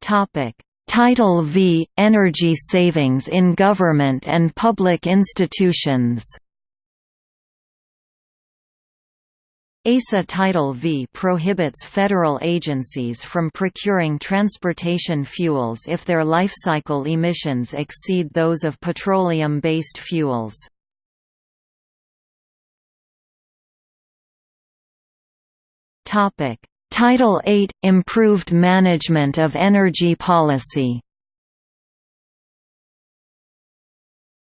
Topic: Title V Energy savings in government and public institutions. EISA Title V prohibits federal agencies from procuring transportation fuels if their life cycle emissions exceed those of petroleum-based fuels. Title VIII – Improved management of energy policy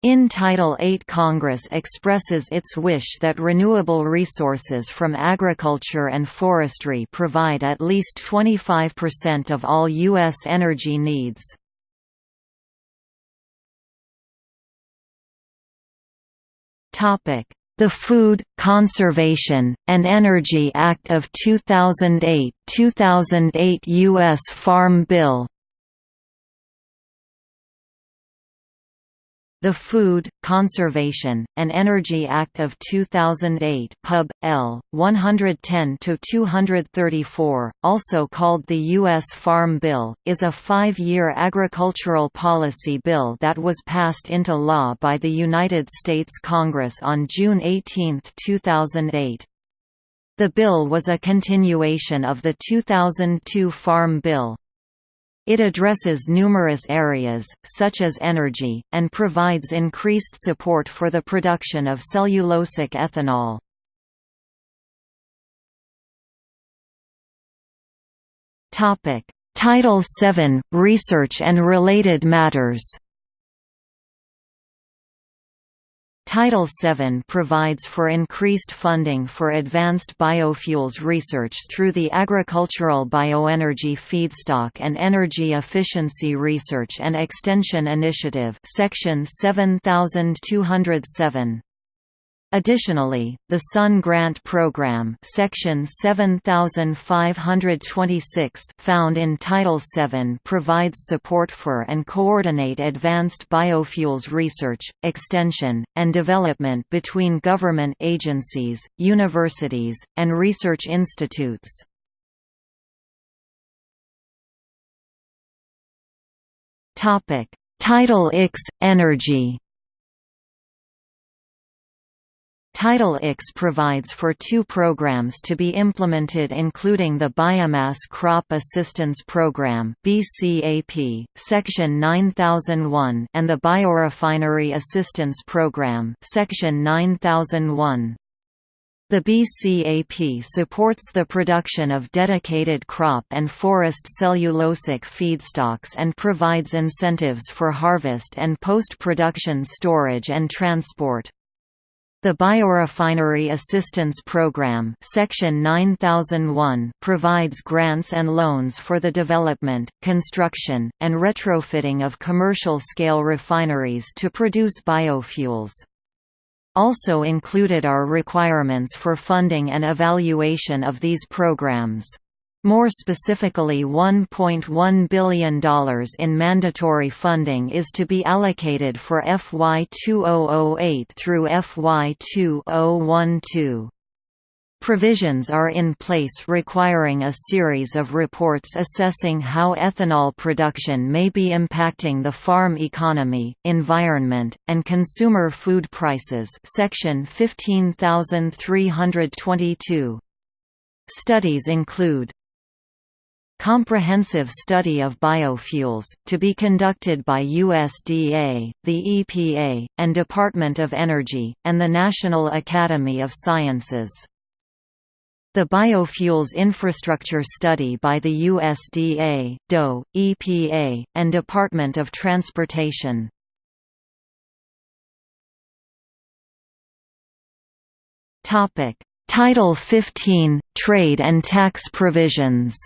In Title VIII Congress expresses its wish that renewable resources from agriculture and forestry provide at least 25% of all U.S. energy needs. The Food, Conservation, and Energy Act of 2008 2008 U.S. Farm Bill The Food, Conservation, and Energy Act of 2008 Pub. L. 110-234, also called the U.S. Farm Bill, is a five-year agricultural policy bill that was passed into law by the United States Congress on June 18, 2008. The bill was a continuation of the 2002 Farm Bill. It addresses numerous areas, such as energy, and provides increased support for the production of cellulosic ethanol. Title VII – Research and related matters Title VII provides for increased funding for advanced biofuels research through the Agricultural Bioenergy Feedstock and Energy Efficiency Research and Extension Initiative Section 7207. Additionally, the Sun Grant Program Section 7526 found in Title VII provides support for and coordinate advanced biofuels research, extension, and development between government agencies, universities, and research institutes. Title IX – Energy Title IX provides for two programs to be implemented including the Biomass Crop Assistance Program BCAP, Section 9001 and the Biorefinery Assistance Program Section 9001. The BCAP supports the production of dedicated crop and forest cellulosic feedstocks and provides incentives for harvest and post-production storage and transport. The Biorefinery Assistance Program Section 9001 provides grants and loans for the development, construction, and retrofitting of commercial-scale refineries to produce biofuels. Also included are requirements for funding and evaluation of these programs. More specifically $1.1 billion in mandatory funding is to be allocated for FY 2008 through FY 2012. Provisions are in place requiring a series of reports assessing how ethanol production may be impacting the farm economy, environment, and consumer food prices section 15322. Studies include Comprehensive study of biofuels, to be conducted by USDA, the EPA, and Department of Energy, and the National Academy of Sciences. The Biofuels Infrastructure Study by the USDA, DOE, EPA, and Department of Transportation. Title 15 – Trade and tax provisions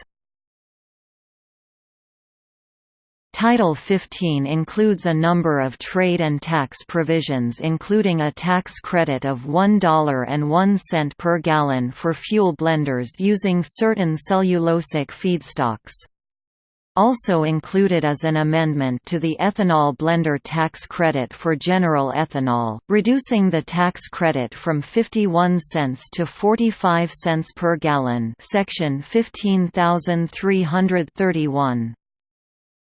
Title 15 includes a number of trade and tax provisions including a tax credit of $1.01 per gallon for fuel blenders using certain cellulosic feedstocks. Also included is an amendment to the ethanol blender tax credit for general ethanol, reducing the tax credit from 51 cents to 45 cents per gallon section 15331.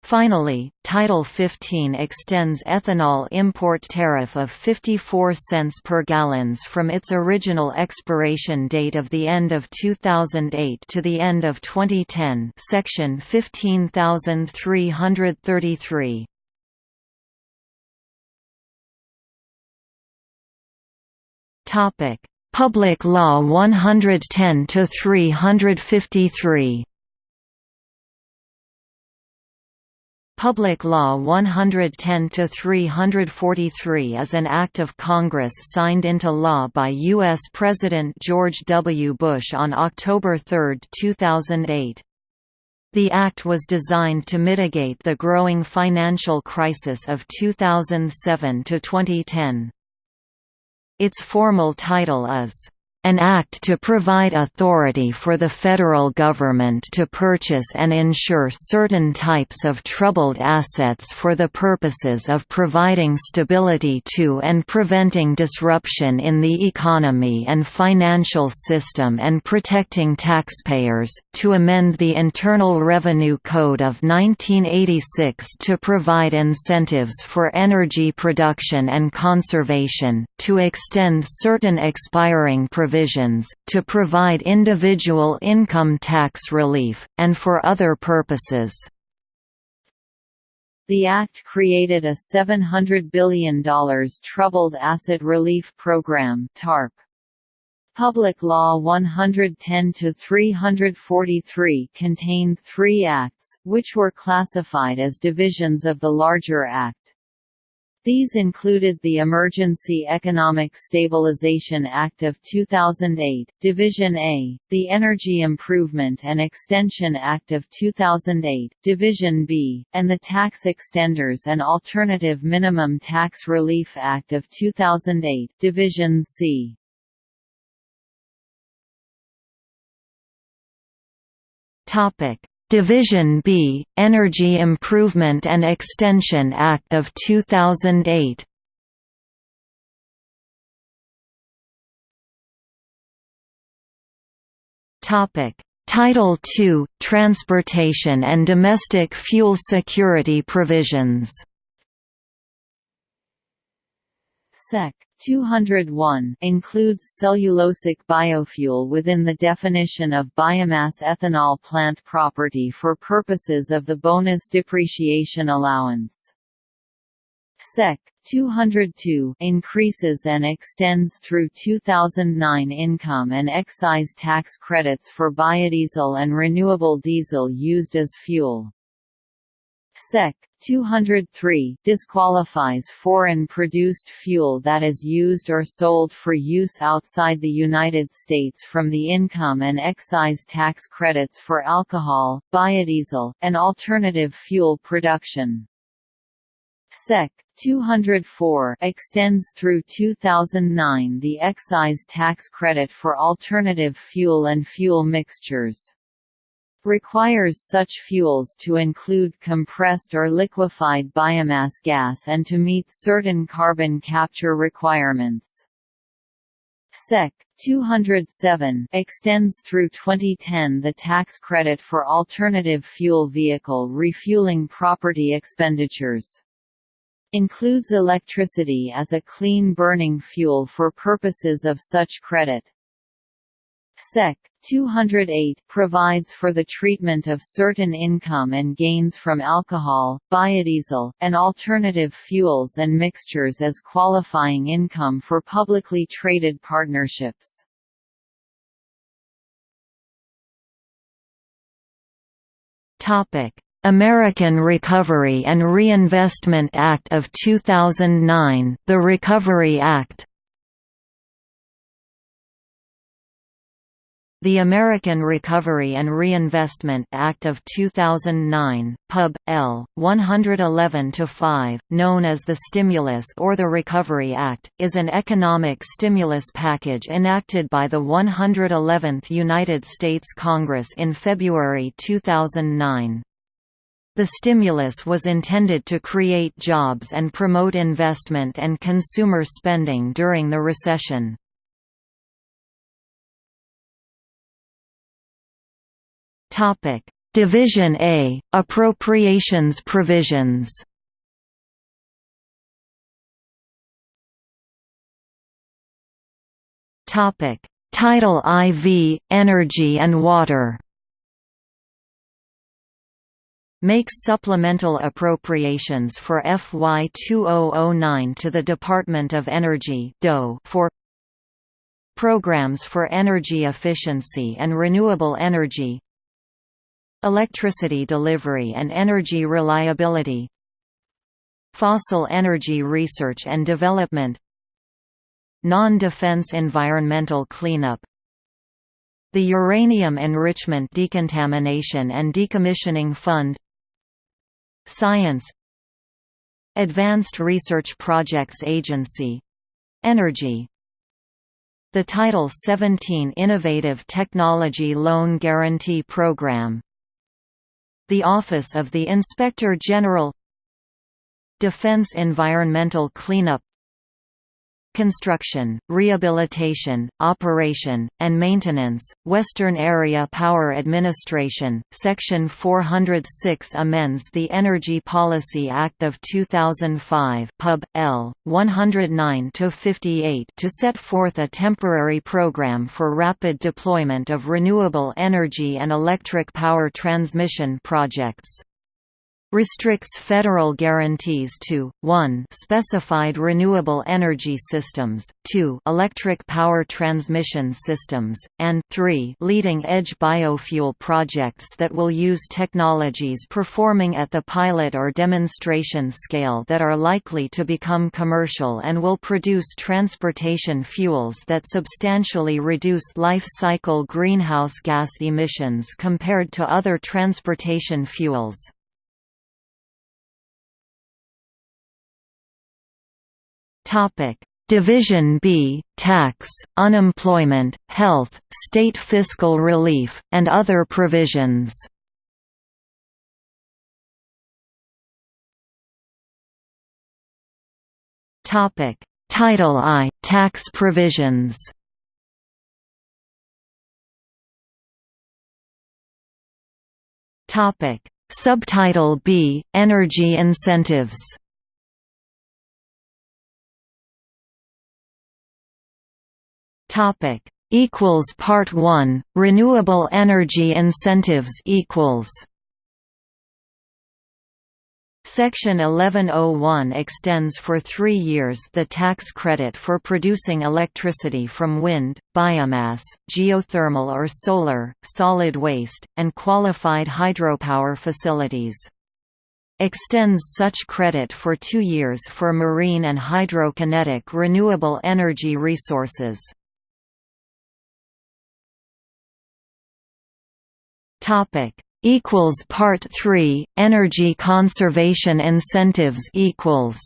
Finally, Title 15 extends ethanol import tariff of 54 cents per gallons from its original expiration date of the end of 2008 to the end of 2010 section 15333. Public Law 110 to 353 Public Law 110-343 is an act of Congress signed into law by U.S. President George W. Bush on October 3, 2008. The act was designed to mitigate the growing financial crisis of 2007 to 2010. Its formal title is, An act to provide authority for the federal government to purchase and insure certain types of troubled assets for the purposes of providing stability to and preventing disruption in the economy and financial system and protecting taxpayers, to amend the Internal Revenue Code of 1986 to provide incentives for energy production and conservation, to extend certain expiring provisions provisions, to provide individual income tax relief, and for other purposes. The Act created a $700 billion Troubled Asset Relief Program TARP. Public Law 110-343 contained three acts, which were classified as divisions of the larger Act. These included the Emergency Economic Stabilization Act of 2008, Division A, the Energy Improvement and Extension Act of 2008, Division B, and the Tax Extenders and Alternative Minimum Tax Relief Act of 2008, Division C. Topic: Division B, Energy Improvement and Extension Act of 2008 Title II – Transportation and Domestic Fuel Security Provisions. Sec. 201 includes cellulosic biofuel within the definition of biomass ethanol plant property for purposes of the bonus depreciation allowance. Sec. 202 increases and extends through 2009 income and excise tax credits for biodiesel and renewable diesel used as fuel. Sec. 203 disqualifies foreign-produced fuel that is used or sold for use outside the United States from the income and excise tax credits for alcohol, biodiesel, and alternative fuel production. Sec. 204 extends through 2009 the excise tax credit for alternative fuel and fuel mixtures requires such fuels to include compressed or liquefied biomass gas and to meet certain carbon capture requirements. Sec. 207 extends through 2010 the tax credit for alternative fuel vehicle refueling property expenditures. Includes electricity as a clean burning fuel for purposes of such credit. Sec. 208 provides for the treatment of certain income and gains from alcohol, biodiesel, and alternative fuels and mixtures as qualifying income for publicly traded partnerships. American Recovery and Reinvestment Act of 2009 the Recovery Act The American Recovery and Reinvestment Act of 2009, Pub. L. 111-5, known as the Stimulus or the Recovery Act, is an economic stimulus package enacted by the 111th United States Congress in February 2009. The stimulus was intended to create jobs and promote investment and consumer spending during the recession. Topic: Division A: Appropriations provisions. Topic: Title IV: Energy and Water. Makes supplemental appropriations for FY 2009 to the Department of Energy for Programs for energy efficiency and renewable energy Electricity delivery and energy reliability Fossil energy research and development Non-defense environmental cleanup The Uranium Enrichment Decontamination and Decommissioning Fund Science Advanced Research Projects Agency — Energy. The Title 17 Innovative Technology Loan Guarantee Program The Office of the Inspector General Defense Environmental Cleanup Construction, Rehabilitation, Operation, and Maintenance, Western Area Power Administration, Section 406 amends the Energy Policy Act of 2005 Pub. L. 109-58 to set forth a temporary program for rapid deployment of renewable energy and electric power transmission projects restricts federal guarantees to 1 specified renewable energy systems, 2 electric power transmission systems, and 3 leading-edge biofuel projects that will use technologies performing at the pilot or demonstration scale that are likely to become commercial and will produce transportation fuels that substantially reduce life cycle greenhouse gas emissions compared to other transportation fuels. Topic: Division B, Tax, Unemployment, Health, State Fiscal Relief, and other provisions. Topic: Title I, Tax Provisions. Topic: Subtitle B, Energy Incentives. Topic equals Part 1 Renewable energy incentives equals Section 1101 extends for three years the tax credit for producing electricity from wind, biomass, geothermal or solar, solid waste, and qualified hydropower facilities. Extends such credit for two years for marine and hydrokinetic renewable energy resources. Topic equals Part 3 Energy conservation incentives equals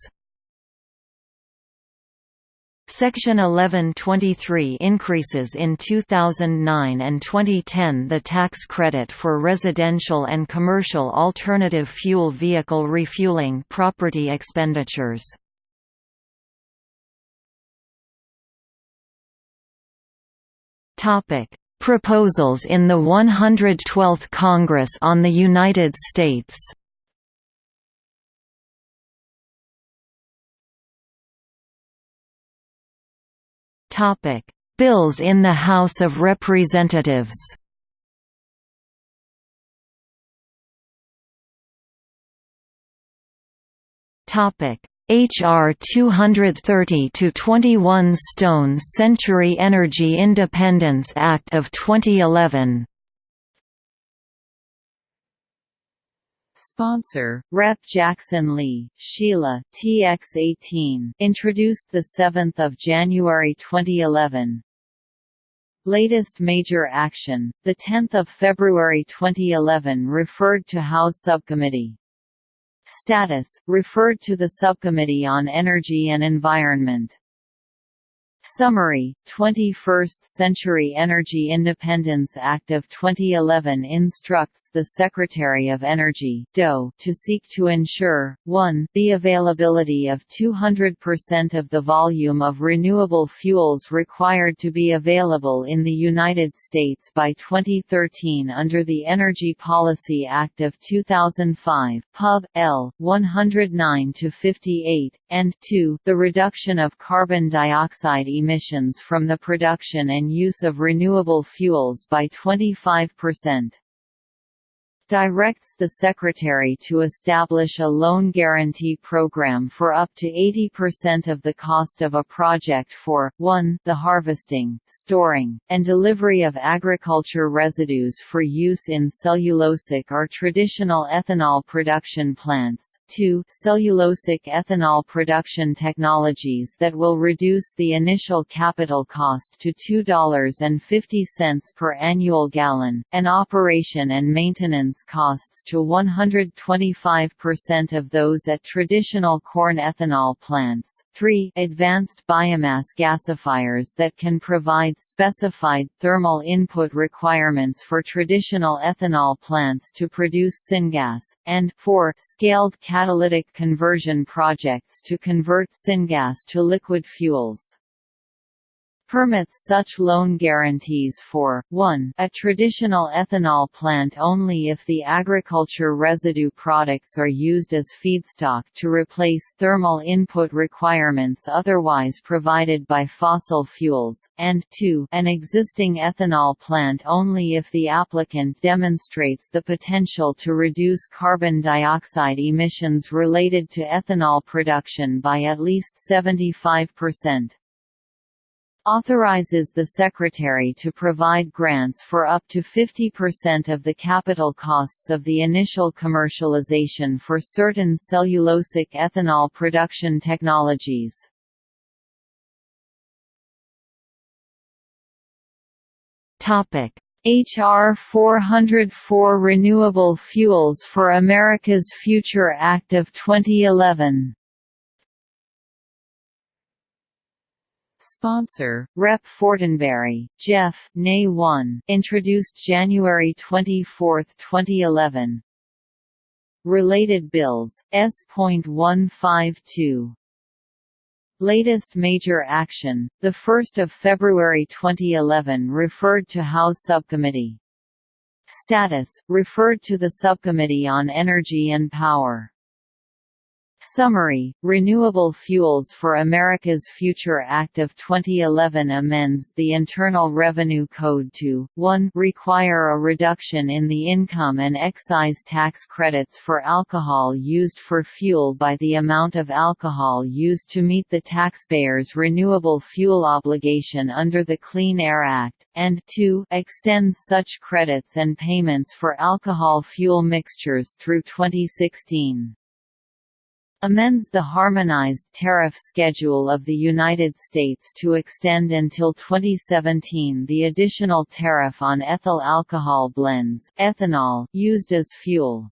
Section 1123 increases in 2009 and 2010 the tax credit for residential and commercial alternative fuel vehicle refueling property expenditures. Topic: Proposals in the 112th Congress on the United States. Topic: Bills in the House of Representatives. Topic H.R. 230 to 21 Stone Century Energy Independence Act of 2011. Sponsor, Rep. Jackson Lee, Sheila TX18, introduced the 7th of January 2011. Latest major action, the 10th of February 2011 referred to House Subcommittee Status, referred to the Subcommittee on Energy and Environment Summary, 21st Century Energy Independence Act of 2011 instructs the Secretary of Energy DOE, to seek to ensure, 1 the availability of 200% of the volume of renewable fuels required to be available in the United States by 2013 under the Energy Policy Act of 2005 Pub. L. 109-58, and 2 the reduction of carbon dioxide emissions from the production and use of renewable fuels by 25% directs the Secretary to establish a loan guarantee program for up to 80% of the cost of a project for, 1 the harvesting, storing, and delivery of agriculture residues for use in cellulosic or traditional ethanol production plants, 2 cellulosic ethanol production technologies that will reduce the initial capital cost to $2.50 per annual gallon, and operation and maintenance costs to 125% of those at traditional corn ethanol plants. 3. Advanced biomass gasifiers that can provide specified thermal input requirements for traditional ethanol plants to produce syngas, and 4. Scaled catalytic conversion projects to convert syngas to liquid fuels permits such loan guarantees for, 1 a traditional ethanol plant only if the agriculture residue products are used as feedstock to replace thermal input requirements otherwise provided by fossil fuels, and 2 an existing ethanol plant only if the applicant demonstrates the potential to reduce carbon dioxide emissions related to ethanol production by at least 75% authorizes the Secretary to provide grants for up to 50% of the capital costs of the initial commercialization for certain cellulosic ethanol production technologies. H.R. 404 Renewable Fuels for America's Future Act of 2011 Sponsor, Rep. Fortenberry, Jeff Nay 1, introduced January 24, 2011. Related bills, S.152. Latest major action, 1 February 2011 referred to House Subcommittee. Status, referred to the Subcommittee on Energy and Power. Summary, Renewable Fuels for America's Future Act of 2011 amends the Internal Revenue Code to, 1 require a reduction in the income and excise tax credits for alcohol used for fuel by the amount of alcohol used to meet the taxpayer's renewable fuel obligation under the Clean Air Act, and 2 extend such credits and payments for alcohol fuel mixtures through 2016 amends the harmonized tariff schedule of the United States to extend until 2017 the additional tariff on ethyl alcohol blends ethanol used as fuel.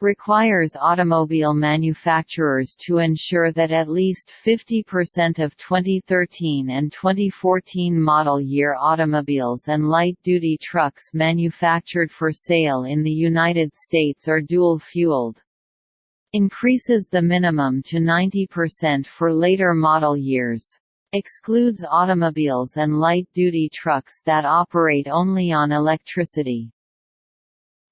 Requires automobile manufacturers to ensure that at least 50% of 2013 and 2014 model year automobiles and light-duty trucks manufactured for sale in the United States are dual-fueled increases the minimum to 90% for later model years. Excludes automobiles and light-duty trucks that operate only on electricity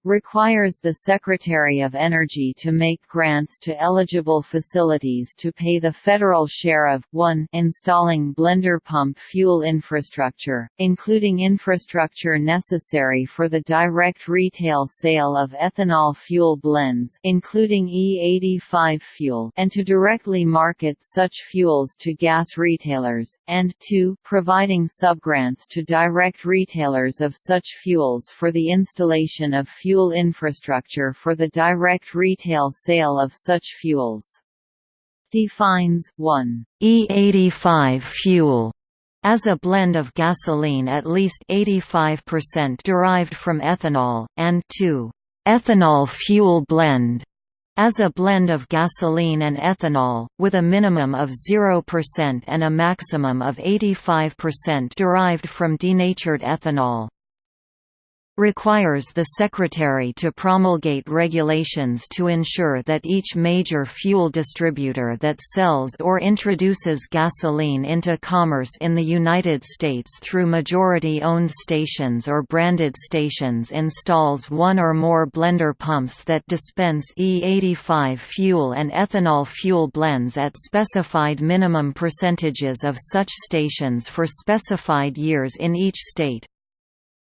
requires the Secretary of Energy to make grants to eligible facilities to pay the federal share of 1 installing blender pump fuel infrastructure, including infrastructure necessary for the direct retail sale of ethanol fuel blends including E85 fuel and to directly market such fuels to gas retailers, and 2 providing subgrants to direct retailers of such fuels for the installation of fuel fuel infrastructure for the direct retail sale of such fuels. Defines 1. E85 fuel as a blend of gasoline at least 85% derived from ethanol, and 2. Ethanol fuel blend as a blend of gasoline and ethanol, with a minimum of 0% and a maximum of 85% derived from denatured ethanol requires the Secretary to promulgate regulations to ensure that each major fuel distributor that sells or introduces gasoline into commerce in the United States through majority-owned stations or branded stations installs one or more blender pumps that dispense E85 fuel and ethanol fuel blends at specified minimum percentages of such stations for specified years in each state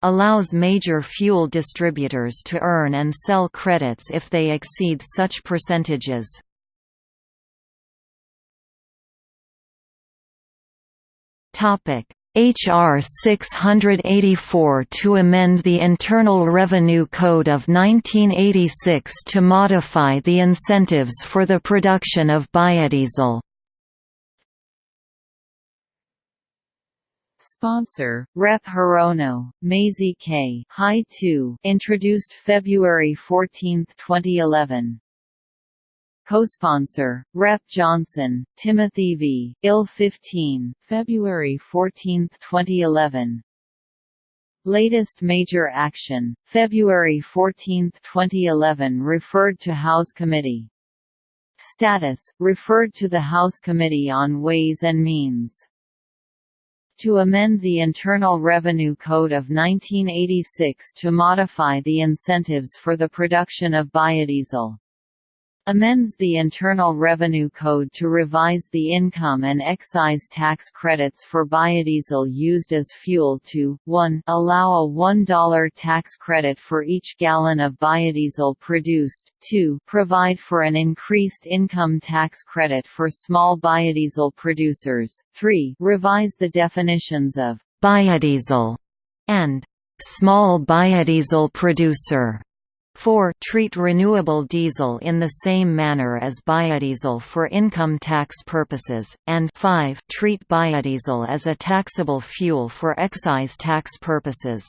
allows major fuel distributors to earn and sell credits if they exceed such percentages. H.R. 684 to amend the Internal Revenue Code of 1986 to modify the incentives for the production of biodiesel Sponsor, Rep. Hirono, Mazie K. High 2, introduced February 14, 2011. Co-sponsor, Rep. Johnson, Timothy V. IL 15, February 14, 2011. Latest major action, February 14, 2011 referred to House Committee. Status, referred to the House Committee on Ways and Means to amend the Internal Revenue Code of 1986 to modify the incentives for the production of biodiesel amends the Internal Revenue Code to revise the income and excise tax credits for biodiesel used as fuel to, 1 allow a $1 tax credit for each gallon of biodiesel produced, 2 provide for an increased income tax credit for small biodiesel producers, 3 revise the definitions of biodiesel and small biodiesel producer 4. Treat renewable diesel in the same manner as biodiesel for income tax purposes, and 5. Treat biodiesel as a taxable fuel for excise tax purposes.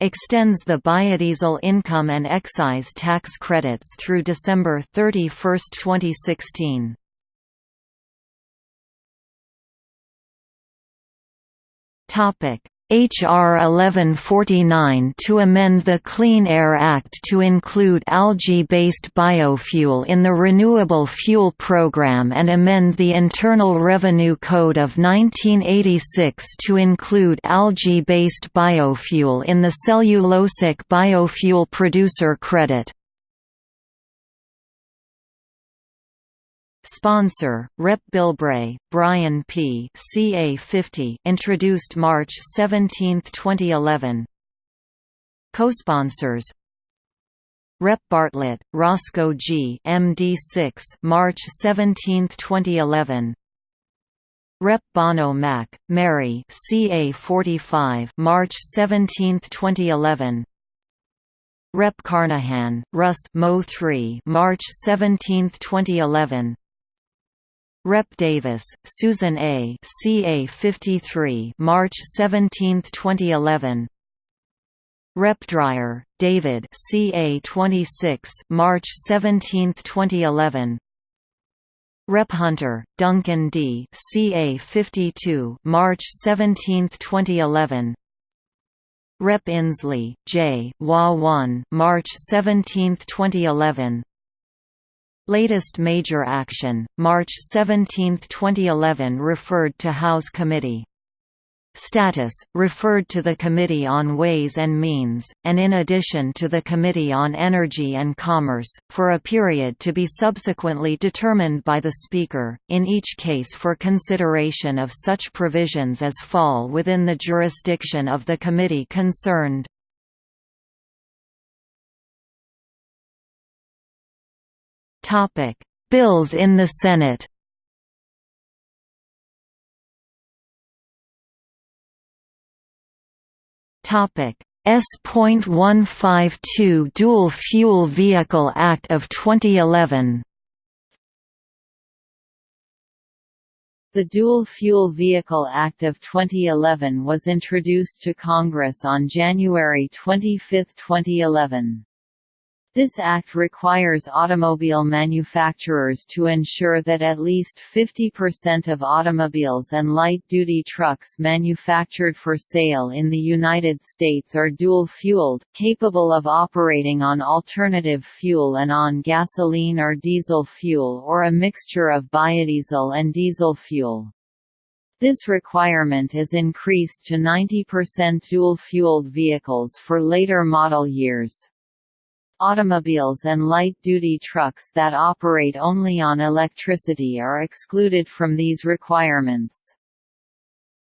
Extends the biodiesel income and excise tax credits through December 31, 2016. H.R. 1149 to amend the Clean Air Act to include algae-based biofuel in the Renewable Fuel Program and amend the Internal Revenue Code of 1986 to include algae-based biofuel in the cellulosic biofuel producer credit. Sponsor, Rep. Bilbray, Brian P. CA 50 introduced March 17, 2011 Co-sponsors Rep. Bartlett, Roscoe G. MD 6 March 17, 2011 Rep. Bono Mack, Mary CA 45 March 17, 2011 Rep. Carnahan, Russ Mo 3 March 17, 2011 Rep. Davis, Susan A. CA 53 March 17, 2011 Rep. Dreier, David CA 26 March 17, 2011 Rep. Hunter, Duncan D. CA 52 March 17, 2011 Rep. Inslee, J. WA 1 March 17, 2011 Latest major action, March 17, 2011 referred to House Committee. Status, referred to the Committee on Ways and Means, and in addition to the Committee on Energy and Commerce, for a period to be subsequently determined by the Speaker, in each case for consideration of such provisions as fall within the jurisdiction of the committee concerned. Bills in the Senate. Topic: S.152 Dual Fuel Vehicle Act of 2011. The Dual Fuel Vehicle Act of 2011 was introduced to Congress on January 25, 2011. This act requires automobile manufacturers to ensure that at least 50% of automobiles and light-duty trucks manufactured for sale in the United States are dual-fueled, capable of operating on alternative fuel and on gasoline or diesel fuel or a mixture of biodiesel and diesel fuel. This requirement is increased to 90% dual-fueled vehicles for later model years. Automobiles and light-duty trucks that operate only on electricity are excluded from these requirements.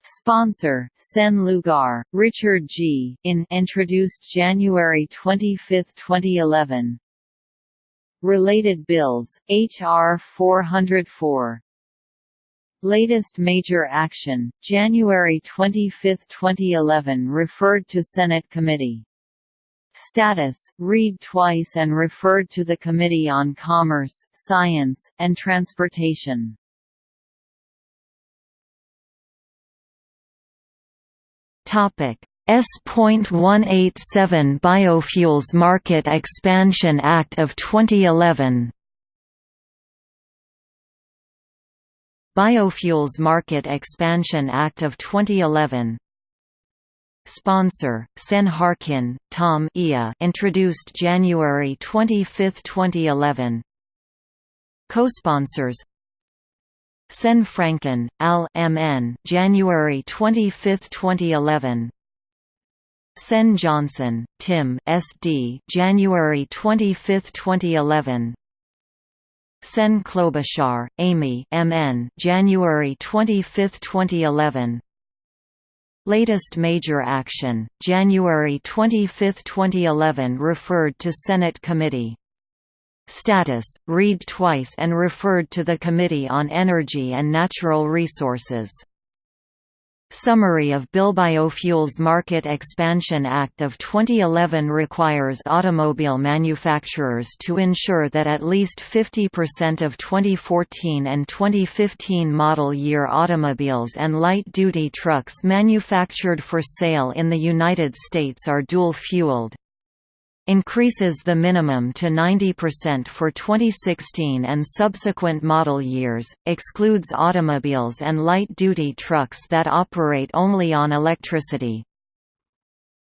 Sponsor, Sen Lugar, Richard G. in introduced January 25, 2011. Related bills, H.R. 404. Latest major action, January 25, 2011 referred to Senate Committee Status, read twice and referred to the Committee on Commerce, Science, and Transportation. S.187 Biofuels Market Expansion Act of 2011 Biofuels Market Expansion Act of 2011 Sponsor, Sen Harkin, Tom Ia introduced January 25, 2011 Co-sponsors Sen Franken, Al MN January 25, 2011 Sen Johnson, Tim SD January 25, 2011 Sen Klobuchar, Amy MN January 25, 2011 Latest major action, January 25, 2011 referred to Senate Committee. Status, read twice and referred to the Committee on Energy and Natural Resources. Summary of Bill Biofuels Market Expansion Act of 2011 requires automobile manufacturers to ensure that at least 50% of 2014 and 2015 model year automobiles and light-duty trucks manufactured for sale in the United States are dual-fueled increases the minimum to 90% for 2016 and subsequent model years, excludes automobiles and light-duty trucks that operate only on electricity,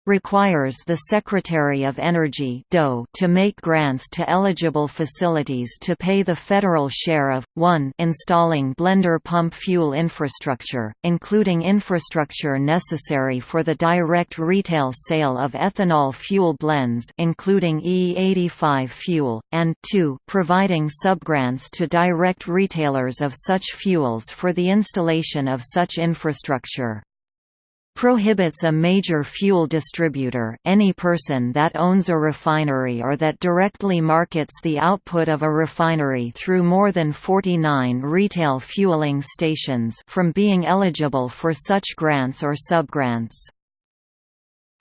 requires the Secretary of Energy to make grants to eligible facilities to pay the federal share of, 1 installing blender pump fuel infrastructure, including infrastructure necessary for the direct retail sale of ethanol fuel blends including E85 fuel, and 2 providing subgrants to direct retailers of such fuels for the installation of such infrastructure prohibits a major fuel distributor any person that owns a refinery or that directly markets the output of a refinery through more than 49 retail fueling stations from being eligible for such grants or subgrants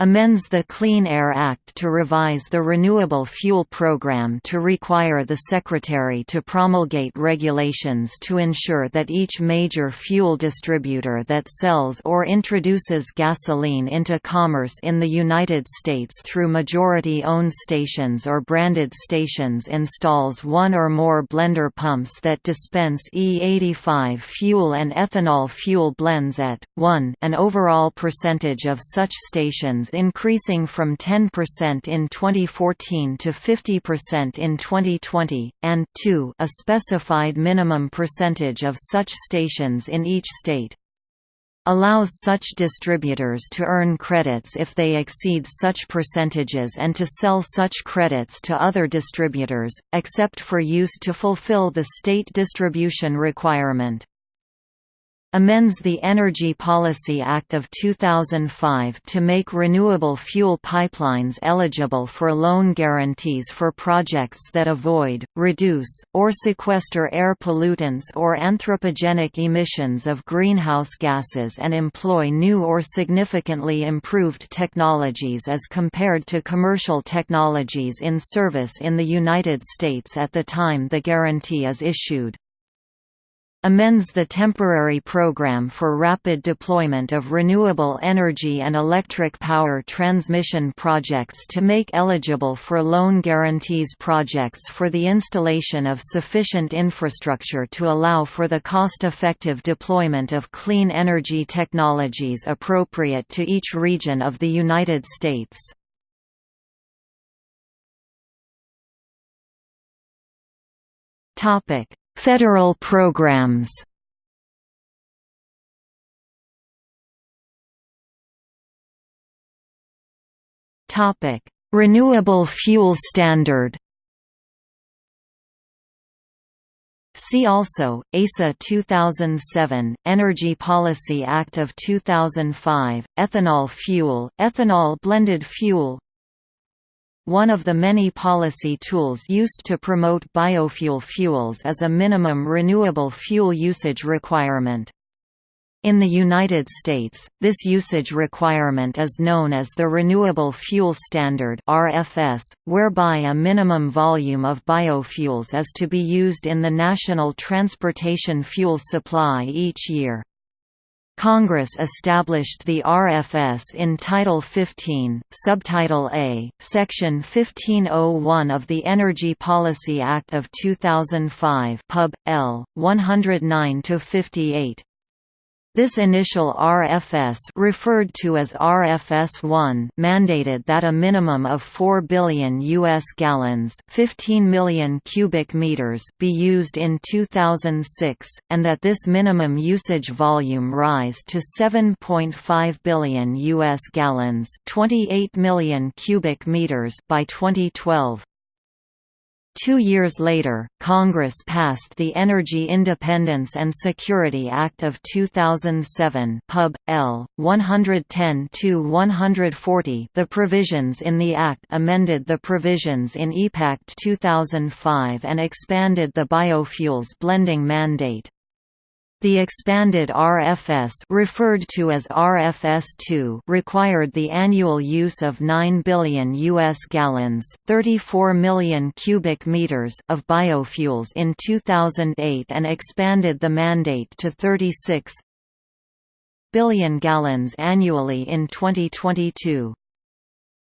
amends the Clean Air Act to revise the Renewable Fuel Program to require the Secretary to promulgate regulations to ensure that each major fuel distributor that sells or introduces gasoline into commerce in the United States through majority-owned stations or branded stations installs one or more blender pumps that dispense E85 fuel and ethanol fuel blends at, 1 an overall percentage of such stations increasing from 10% in 2014 to 50% in 2020, and 2 a specified minimum percentage of such stations in each state. Allows such distributors to earn credits if they exceed such percentages and to sell such credits to other distributors, except for use to fulfill the state distribution requirement amends the Energy Policy Act of 2005 to make renewable fuel pipelines eligible for loan guarantees for projects that avoid, reduce, or sequester air pollutants or anthropogenic emissions of greenhouse gases and employ new or significantly improved technologies as compared to commercial technologies in service in the United States at the time the guarantee is issued amends the temporary program for rapid deployment of renewable energy and electric power transmission projects to make eligible for loan guarantees projects for the installation of sufficient infrastructure to allow for the cost-effective deployment of clean energy technologies appropriate to each region of the United States. Topic Federal programs Topic: Renewable Fuel Standard. See also, EISA 2007, Energy Policy Act of 2005, ethanol fuel, ethanol blended fuel one of the many policy tools used to promote biofuel fuels is a minimum renewable fuel usage requirement. In the United States, this usage requirement is known as the Renewable Fuel Standard (RFS), whereby a minimum volume of biofuels is to be used in the national transportation fuel supply each year. Congress established the RFS in Title 15, Subtitle A, Section 1501 of the Energy Policy Act of 2005 Pub. L. 109-58. This initial RFS referred to as RFS-1 mandated that a minimum of 4 billion US gallons, 15 million cubic meters be used in 2006 and that this minimum usage volume rise to 7.5 billion US gallons, 28 million cubic meters by 2012. Two years later, Congress passed the Energy Independence and Security Act of 2007 Pub. L. 110-140 The provisions in the Act amended the provisions in EPAct 2005 and expanded the biofuels blending mandate. The expanded RFS referred to as RFS2 required the annual use of 9 billion US gallons, 34 million cubic meters of biofuels in 2008 and expanded the mandate to 36 billion gallons annually in 2022.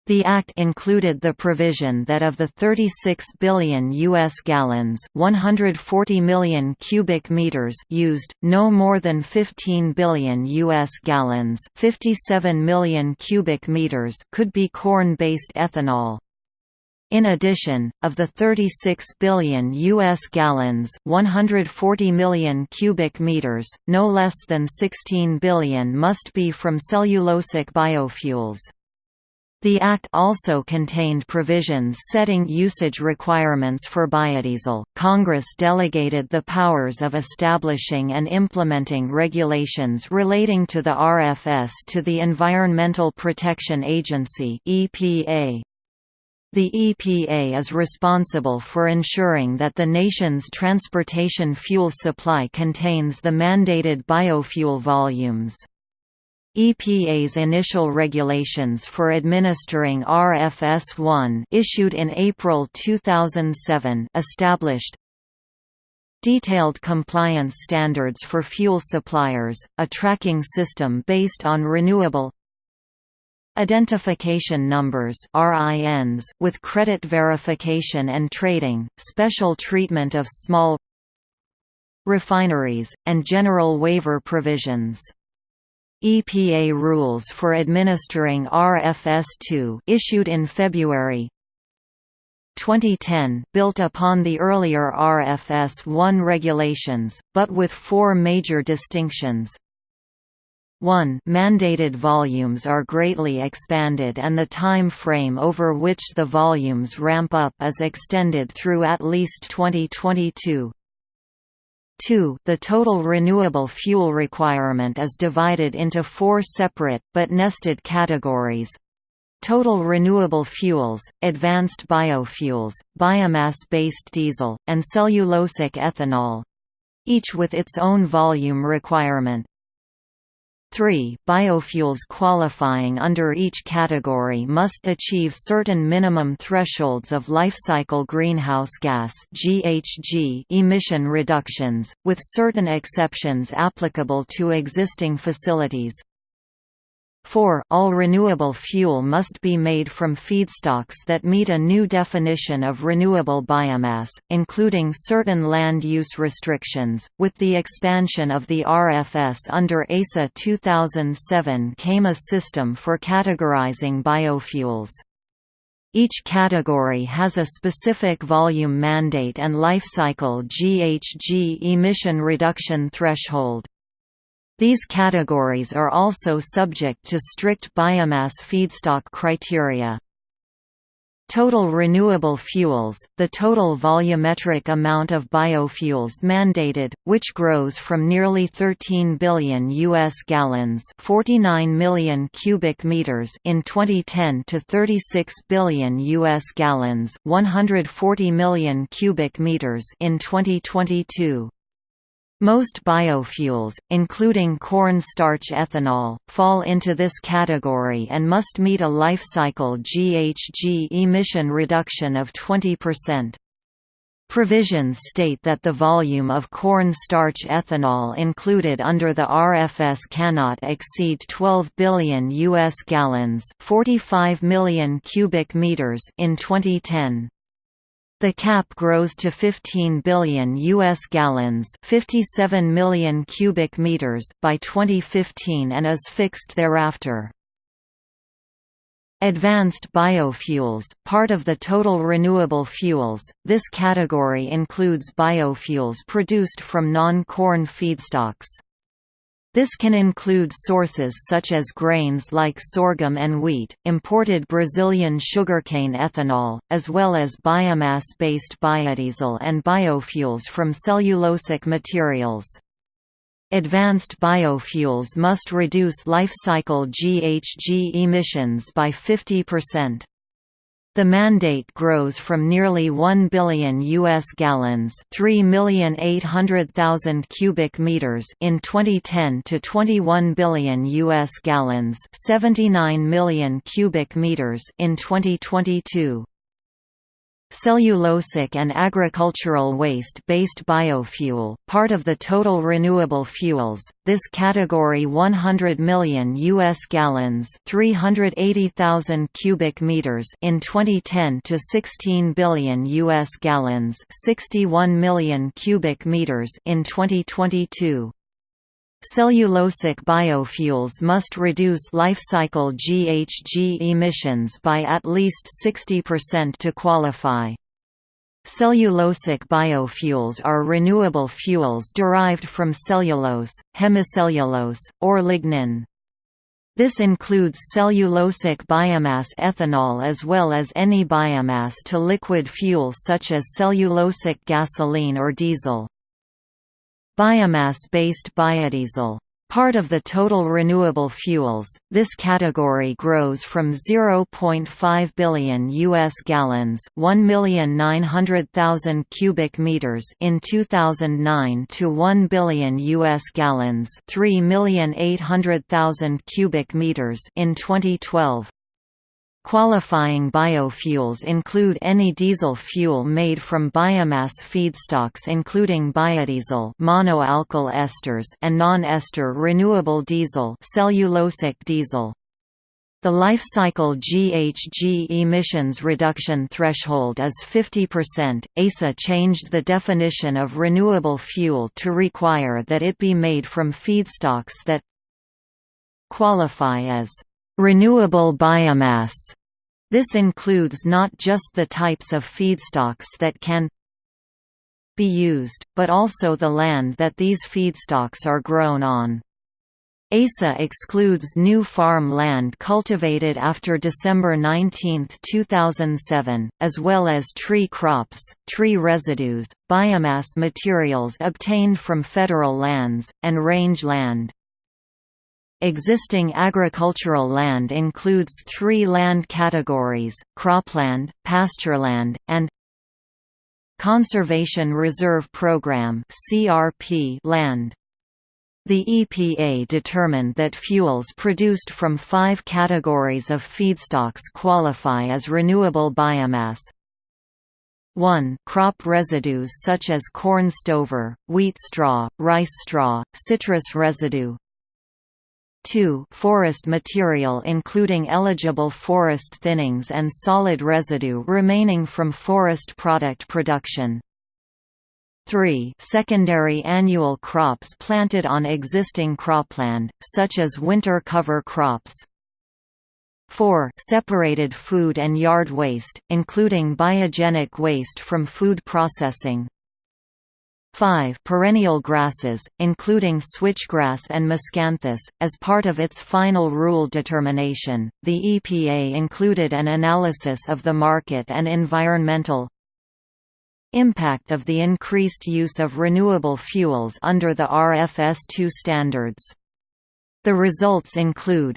The act included the provision that of the 36 billion US gallons, 140 million cubic meters used, no more than 15 billion US gallons, 57 million cubic meters could be corn-based ethanol. In addition, of the 36 billion US gallons, 140 million cubic meters, no less than 16 billion must be from cellulosic biofuels. The Act also contained provisions setting usage requirements for biodiesel. Congress delegated the powers of establishing and implementing regulations relating to the RFS to the Environmental Protection Agency (EPA). The EPA is responsible for ensuring that the nation's transportation fuel supply contains the mandated biofuel volumes. EPA's initial regulations for administering RFS-1 issued in April 2007 established detailed compliance standards for fuel suppliers, a tracking system based on renewable identification numbers RINs with credit verification and trading, special treatment of small refineries, and general waiver provisions. EPA rules for administering RFS2 issued in February 2010 built upon the earlier RFS1 regulations, but with four major distinctions. 1 mandated volumes are greatly expanded and the time frame over which the volumes ramp up is extended through at least 2022. 2 The total renewable fuel requirement is divided into four separate, but nested categories. Total renewable fuels, advanced biofuels, biomass-based diesel, and cellulosic ethanol. Each with its own volume requirement. 3. Biofuels qualifying under each category must achieve certain minimum thresholds of lifecycle greenhouse gas emission reductions, with certain exceptions applicable to existing facilities. 4. All renewable fuel must be made from feedstocks that meet a new definition of renewable biomass, including certain land use restrictions. With the expansion of the RFS under EISA 2007 came a system for categorizing biofuels. Each category has a specific volume mandate and life cycle GHG emission reduction threshold. These categories are also subject to strict biomass feedstock criteria. Total renewable fuels, the total volumetric amount of biofuels mandated, which grows from nearly 13 billion US gallons, 49 million cubic meters in 2010 to 36 billion US gallons, 140 million cubic meters in 2022. Most biofuels, including corn starch ethanol, fall into this category and must meet a life cycle GHG emission reduction of 20%. Provisions state that the volume of corn starch ethanol included under the RFS cannot exceed 12 billion US gallons, 45 million cubic meters in 2010. The cap grows to 15 billion US gallons, 57 million cubic meters by 2015 and is fixed thereafter. Advanced biofuels, part of the total renewable fuels, this category includes biofuels produced from non-corn feedstocks. This can include sources such as grains like sorghum and wheat, imported Brazilian sugarcane ethanol, as well as biomass-based biodiesel and biofuels from cellulosic materials. Advanced biofuels must reduce life cycle GHG emissions by 50%. The mandate grows from nearly 1 billion US gallons, 3,800,000 cubic meters in 2010 to 21 billion US gallons, 79 million cubic meters in 2022. Cellulosic and agricultural waste-based biofuel, part of the total renewable fuels, this category 100 million US gallons, 380,000 cubic meters in 2010 to 16 billion US gallons, 61 million cubic meters in 2022. Cellulosic biofuels must reduce life cycle GHG emissions by at least 60% to qualify. Cellulosic biofuels are renewable fuels derived from cellulose, hemicellulose, or lignin. This includes cellulosic biomass ethanol as well as any biomass to liquid fuel such as cellulosic gasoline or diesel. Biomass-based biodiesel Part of the total renewable fuels, this category grows from 0.5 billion US gallons, 1,900,000 cubic meters in 2009 to 1 billion US gallons, 3,800,000 cubic meters in 2012. Qualifying biofuels include any diesel fuel made from biomass feedstocks including biodiesel monoalkyl esters and non-ester renewable diesel cellulosic diesel. The life cycle GHG emissions reduction threshold is 50%. EISA changed the definition of renewable fuel to require that it be made from feedstocks that qualify as Renewable biomass. This includes not just the types of feedstocks that can be used, but also the land that these feedstocks are grown on. EISA excludes new farm land cultivated after December 19, 2007, as well as tree crops, tree residues, biomass materials obtained from federal lands, and range land. Existing agricultural land includes three land categories, cropland, pastureland, and Conservation Reserve Program land. The EPA determined that fuels produced from five categories of feedstocks qualify as renewable biomass. 1 crop residues such as corn stover, wheat straw, rice straw, citrus residue 2 forest material including eligible forest thinnings and solid residue remaining from forest product production. 3 secondary annual crops planted on existing cropland, such as winter cover crops. 4 separated food and yard waste, including biogenic waste from food processing, 5 perennial grasses, including switchgrass and miscanthus. As part of its final rule determination, the EPA included an analysis of the market and environmental impact of the increased use of renewable fuels under the RFS2 standards. The results include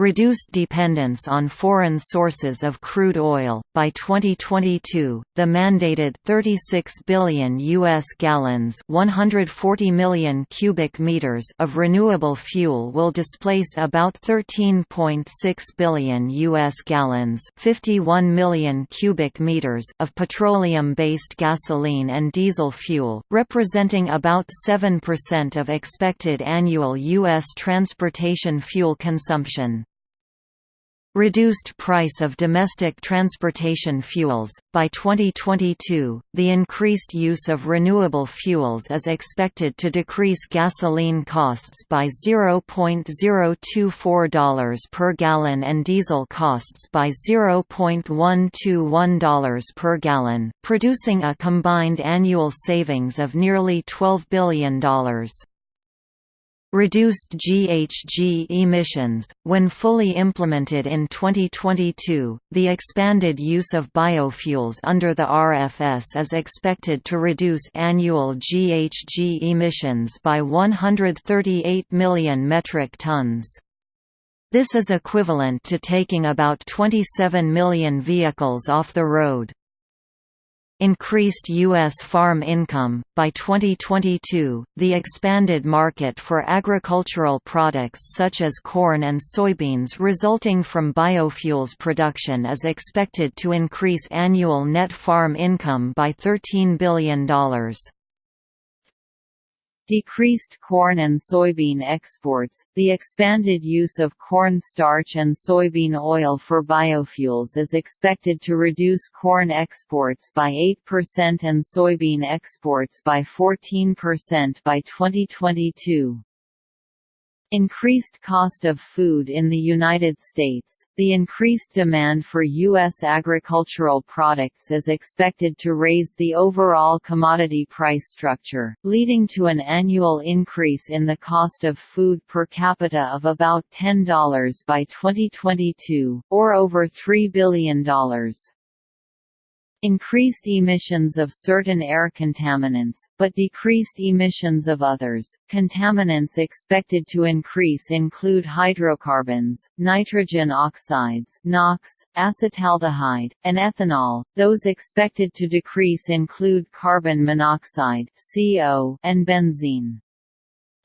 Reduced dependence on foreign sources of crude oil. By 2022, the mandated 36 billion US gallons, 140 million cubic meters of renewable fuel will displace about 13.6 billion US gallons, 51 million cubic meters of petroleum-based gasoline and diesel fuel, representing about 7% of expected annual US transportation fuel consumption. Reduced price of domestic transportation fuels. By 2022, the increased use of renewable fuels is expected to decrease gasoline costs by $0.024 per gallon and diesel costs by $0.121 per gallon, producing a combined annual savings of nearly $12 billion. Reduced GHG emissions. When fully implemented in 2022, the expanded use of biofuels under the RFS is expected to reduce annual GHG emissions by 138 million metric tons. This is equivalent to taking about 27 million vehicles off the road increased U.S. farm income. By 2022, the expanded market for agricultural products such as corn and soybeans resulting from biofuels production is expected to increase annual net farm income by $13 billion decreased corn and soybean exports, the expanded use of corn starch and soybean oil for biofuels is expected to reduce corn exports by 8% and soybean exports by 14% by 2022. Increased cost of food in the United States The increased demand for U.S. agricultural products is expected to raise the overall commodity price structure, leading to an annual increase in the cost of food per capita of about $10 by 2022, or over $3 billion increased emissions of certain air contaminants, but decreased emissions of others. Contaminants expected to increase include hydrocarbons, nitrogen oxides, NOx, acetaldehyde, and ethanol. Those expected to decrease include carbon monoxide (CO) and benzene.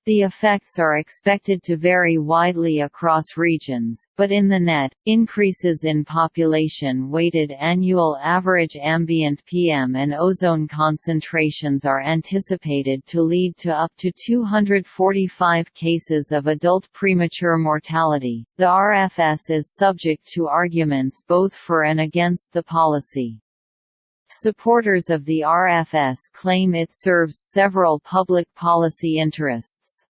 The effects are expected to vary widely across regions, but in the net, increases in population-weighted annual average ambient PM and ozone concentrations are anticipated to lead to up to 245 cases of adult premature mortality. The RFS is subject to arguments both for and against the policy. Supporters of the RFS claim it serves several public policy interests.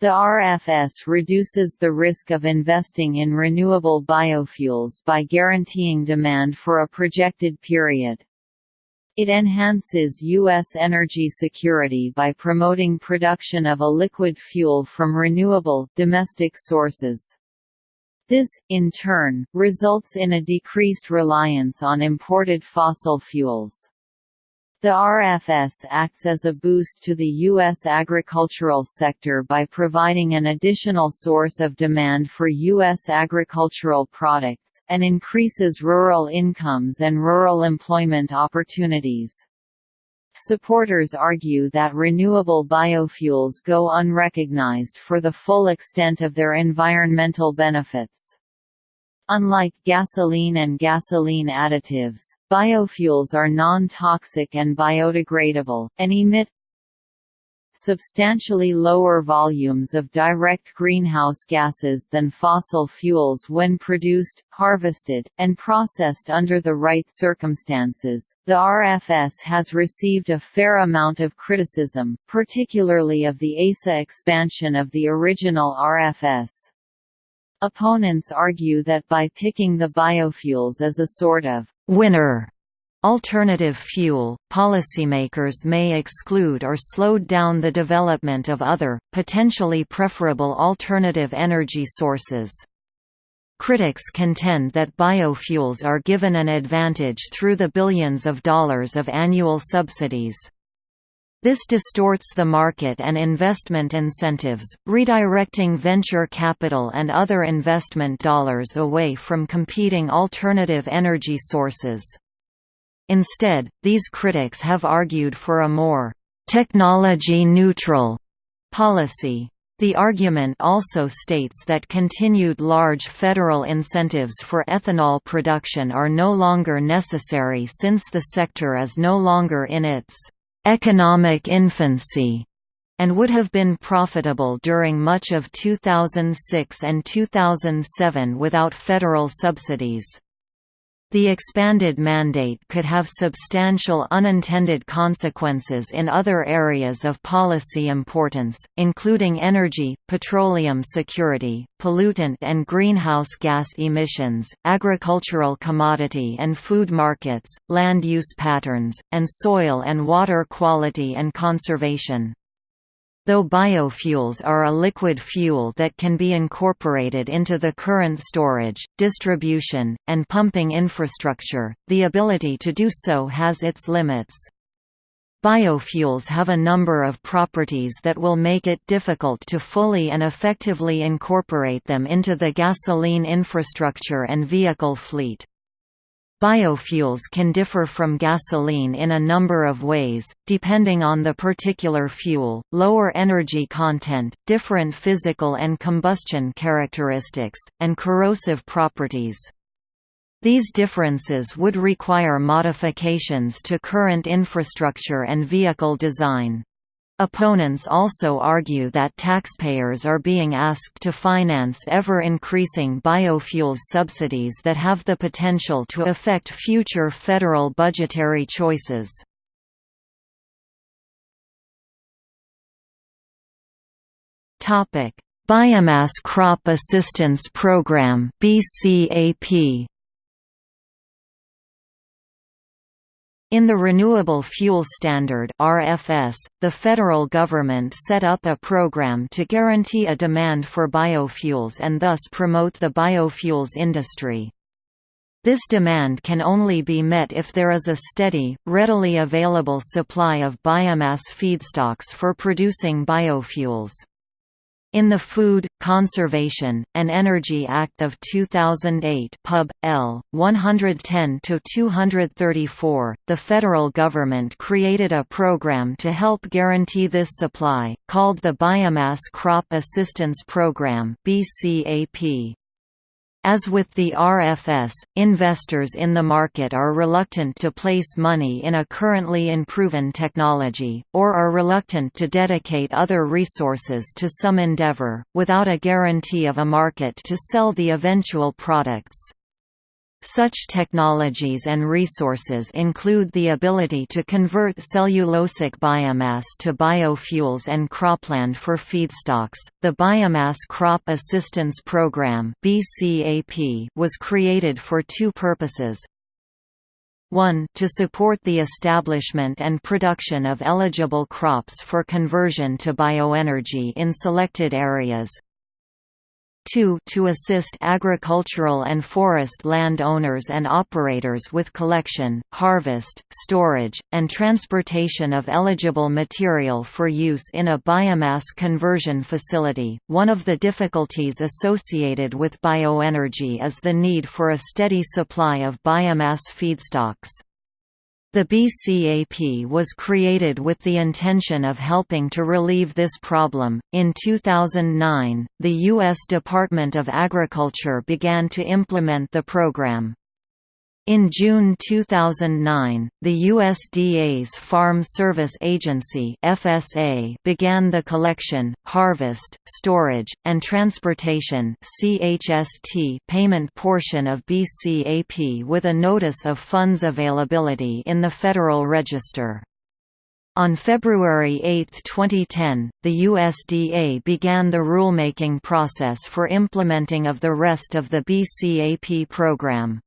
The RFS reduces the risk of investing in renewable biofuels by guaranteeing demand for a projected period. It enhances U.S. energy security by promoting production of a liquid fuel from renewable, domestic sources. This, in turn, results in a decreased reliance on imported fossil fuels. The RFS acts as a boost to the U.S. agricultural sector by providing an additional source of demand for U.S. agricultural products, and increases rural incomes and rural employment opportunities. Supporters argue that renewable biofuels go unrecognized for the full extent of their environmental benefits. Unlike gasoline and gasoline additives, biofuels are non-toxic and biodegradable, and emit substantially lower volumes of direct greenhouse gases than fossil fuels when produced, harvested, and processed under the right circumstances. The RFS has received a fair amount of criticism, particularly of the EISA expansion of the original RFS. Opponents argue that by picking the biofuels as a sort of winner alternative fuel, policymakers may exclude or slow down the development of other, potentially preferable alternative energy sources. Critics contend that biofuels are given an advantage through the billions of dollars of annual subsidies. This distorts the market and investment incentives, redirecting venture capital and other investment dollars away from competing alternative energy sources. Instead, these critics have argued for a more technology-neutral policy. The argument also states that continued large federal incentives for ethanol production are no longer necessary since the sector is no longer in its economic infancy and would have been profitable during much of 2006 and 2007 without federal subsidies. The expanded mandate could have substantial unintended consequences in other areas of policy importance, including energy, petroleum security, pollutant and greenhouse gas emissions, agricultural commodity and food markets, land use patterns, and soil and water quality and conservation. Though biofuels are a liquid fuel that can be incorporated into the current storage, distribution, and pumping infrastructure, the ability to do so has its limits. Biofuels have a number of properties that will make it difficult to fully and effectively incorporate them into the gasoline infrastructure and vehicle fleet. Biofuels can differ from gasoline in a number of ways, depending on the particular fuel, lower energy content, different physical and combustion characteristics, and corrosive properties. These differences would require modifications to current infrastructure and vehicle design. Opponents also argue that taxpayers are being asked to finance ever-increasing biofuels subsidies that have the potential to affect future federal budgetary choices. Biomass Crop Assistance Program BCAP In the Renewable Fuel Standard (RFS), the federal government set up a program to guarantee a demand for biofuels and thus promote the biofuels industry. This demand can only be met if there is a steady, readily available supply of biomass feedstocks for producing biofuels. In the Food, Conservation, and Energy Act of 2008 Pub. L. 110-234, the federal government created a program to help guarantee this supply, called the Biomass Crop Assistance Program BCAP. As with the RFS, investors in the market are reluctant to place money in a currently unproven technology, or are reluctant to dedicate other resources to some endeavor, without a guarantee of a market to sell the eventual products. Such technologies and resources include the ability to convert cellulosic biomass to biofuels and cropland for feedstocks. The Biomass Crop Assistance Program (BCAP) was created for two purposes. 1 to support the establishment and production of eligible crops for conversion to bioenergy in selected areas, 2 to assist agricultural and forest land owners and operators with collection, harvest, storage, and transportation of eligible material for use in a biomass conversion facility. One of the difficulties associated with bioenergy is the need for a steady supply of biomass feedstocks. The BCAP was created with the intention of helping to relieve this problem. In 2009, the U.S. Department of Agriculture began to implement the program. In June 2009, the USDA's Farm Service Agency (FSA) began the collection, harvest, storage, and transportation (CHST) payment portion of BCAP with a notice of funds availability in the Federal Register. On February 8, 2010, the USDA began the rulemaking process for implementing of the rest of the BCAP program.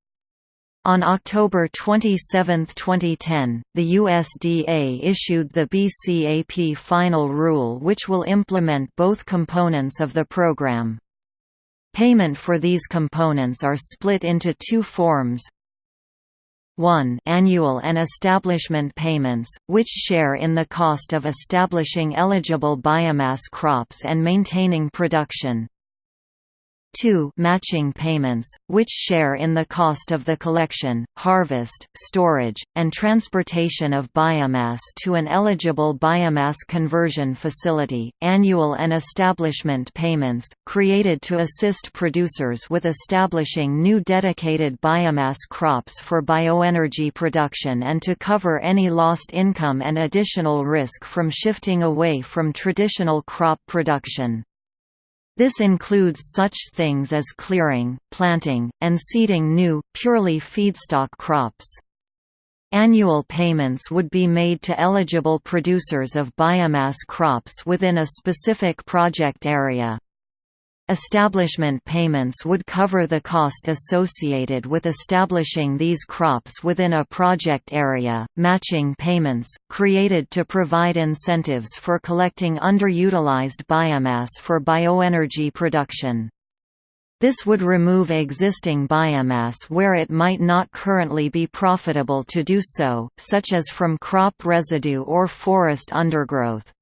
On October 27, 2010, the USDA issued the BCAP final rule which will implement both components of the program. Payment for these components are split into two forms. 1 annual and establishment payments, which share in the cost of establishing eligible biomass crops and maintaining production. 2 matching payments, which share in the cost of the collection, harvest, storage, and transportation of biomass to an eligible biomass conversion facility, annual and establishment payments, created to assist producers with establishing new dedicated biomass crops for bioenergy production and to cover any lost income and additional risk from shifting away from traditional crop production. This includes such things as clearing, planting, and seeding new, purely feedstock crops. Annual payments would be made to eligible producers of biomass crops within a specific project area. Establishment payments would cover the cost associated with establishing these crops within a project area. Matching payments, created to provide incentives for collecting underutilized biomass for bioenergy production. This would remove existing biomass where it might not currently be profitable to do so, such as from crop residue or forest undergrowth.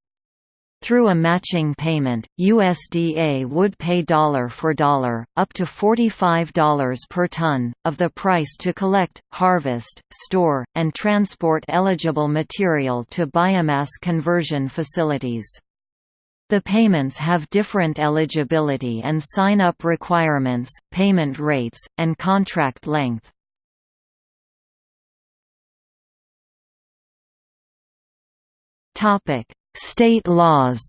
Through a matching payment, USDA would pay dollar for dollar, up to $45 per ton, of the price to collect, harvest, store, and transport eligible material to biomass conversion facilities. The payments have different eligibility and sign-up requirements, payment rates, and contract length. Topic: State laws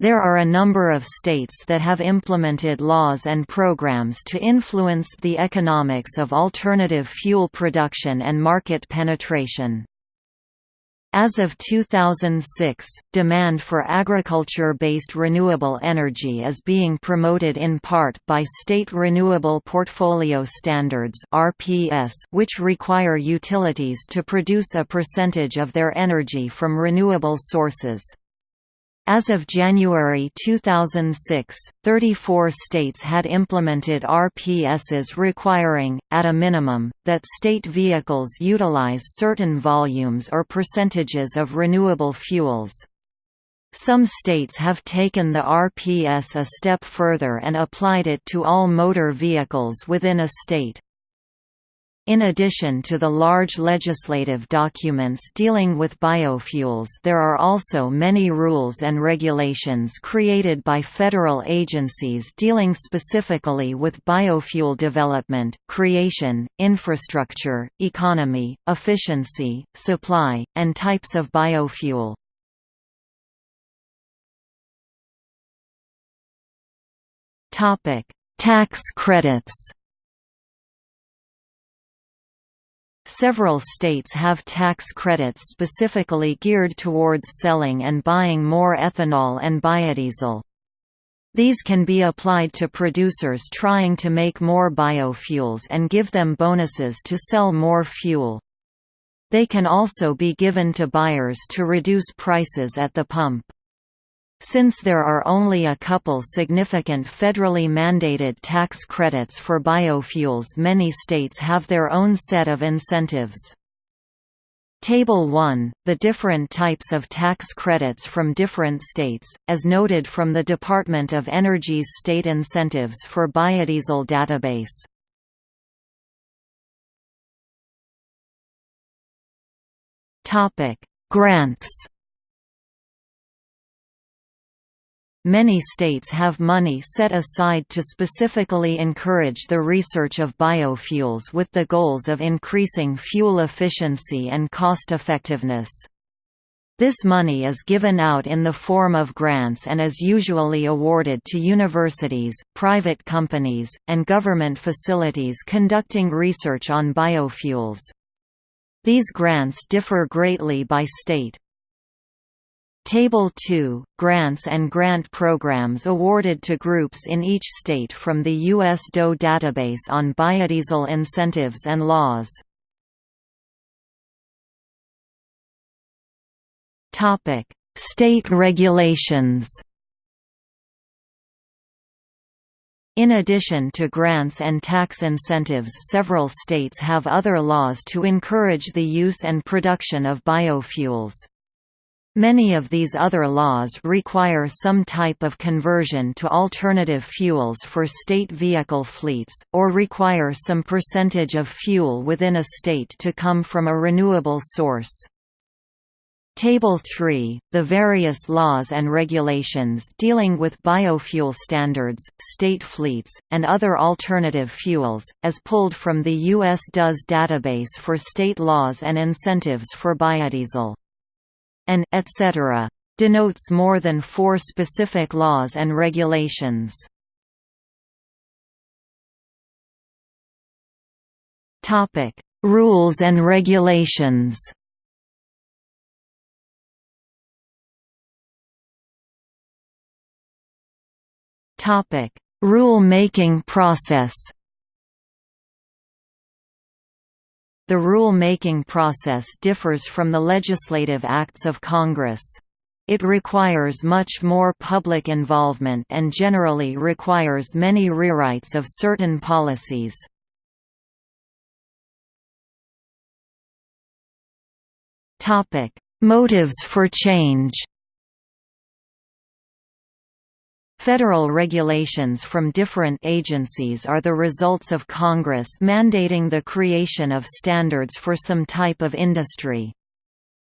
There are a number of states that have implemented laws and programs to influence the economics of alternative fuel production and market penetration. As of 2006, demand for agriculture-based renewable energy is being promoted in part by State Renewable Portfolio Standards which require utilities to produce a percentage of their energy from renewable sources. As of January 2006, 34 states had implemented RPSs requiring, at a minimum, that state vehicles utilize certain volumes or percentages of renewable fuels. Some states have taken the RPS a step further and applied it to all motor vehicles within a state. In addition to the large legislative documents dealing with biofuels there are also many rules and regulations created by federal agencies dealing specifically with biofuel development, creation, infrastructure, economy, efficiency, supply, and types of biofuel. Tax credits Several states have tax credits specifically geared towards selling and buying more ethanol and biodiesel. These can be applied to producers trying to make more biofuels and give them bonuses to sell more fuel. They can also be given to buyers to reduce prices at the pump. Since there are only a couple significant federally mandated tax credits for biofuels many states have their own set of incentives. Table 1, the different types of tax credits from different states, as noted from the Department of Energy's State Incentives for Biodiesel database. Grants Many states have money set aside to specifically encourage the research of biofuels with the goals of increasing fuel efficiency and cost-effectiveness. This money is given out in the form of grants and is usually awarded to universities, private companies, and government facilities conducting research on biofuels. These grants differ greatly by state. Table 2 – Grants and grant programs awarded to groups in each state from the U.S. DOE database on biodiesel incentives and laws. State regulations In addition to grants and tax incentives several states have other laws to encourage the use and production of biofuels. Many of these other laws require some type of conversion to alternative fuels for state vehicle fleets, or require some percentage of fuel within a state to come from a renewable source. Table 3, the various laws and regulations dealing with biofuel standards, state fleets, and other alternative fuels, as pulled from the U.S. DOE's database for state laws and incentives for biodiesel and etc. denotes more than four specific laws and regulations. Topic: Rules and regulations. Topic: Rule-making process. The rule-making process differs from the legislative acts of Congress. It requires much more public involvement and generally requires many rewrites of certain policies. Motives for change Federal regulations from different agencies are the results of Congress mandating the creation of standards for some type of industry.